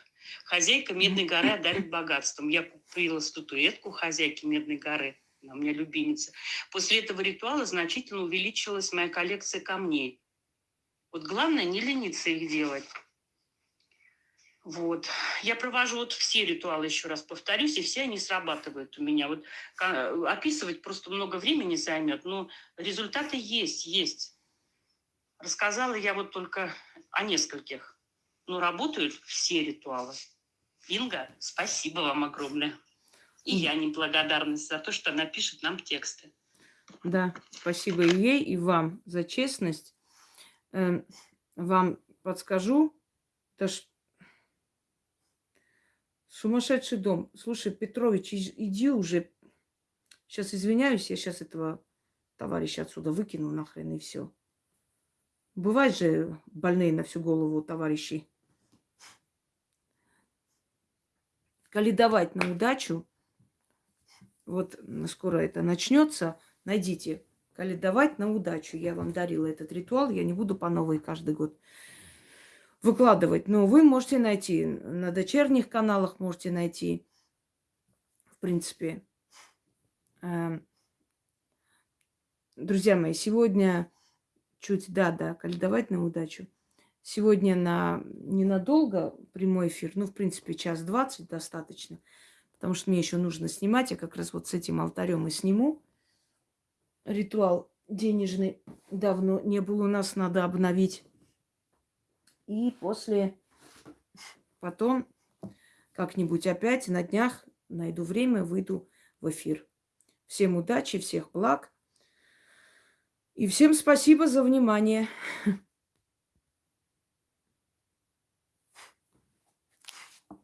Хозяйка Медной горы одарит богатством. Я купила статуэтку хозяйки Медной горы. Она у меня любимица. После этого ритуала значительно увеличилась моя коллекция камней. Вот главное не лениться их делать. Вот. Я провожу вот все ритуалы, еще раз повторюсь, и все они срабатывают у меня. Вот описывать просто много времени займет, но результаты есть, есть. Рассказала я вот только о нескольких. Ну, работают все ритуалы. Инга, спасибо вам огромное. И я неблагодарность за то, что она пишет нам тексты. Да, спасибо и ей, и вам за честность. Эм, вам подскажу, это ж сумасшедший дом. Слушай, Петрович, иди уже. Сейчас извиняюсь, я сейчас этого товарища отсюда выкину нахрен и все. Бывают же больные на всю голову товарищи. Коли давать на удачу, вот скоро это начнется, найдите. Коли давать на удачу. Я вам дарила этот ритуал, я не буду по новой каждый год выкладывать. Но вы можете найти на дочерних каналах, можете найти, в принципе. Эм, Друзья мои, сегодня чуть, да, да, коли давать на удачу. Сегодня на ненадолго прямой эфир, ну, в принципе, час двадцать достаточно, потому что мне еще нужно снимать. Я как раз вот с этим алтарем и сниму. Ритуал денежный давно не был у нас, надо обновить. И после, потом как-нибудь опять на днях найду время, выйду в эфир. Всем удачи, всех благ. И всем спасибо за внимание.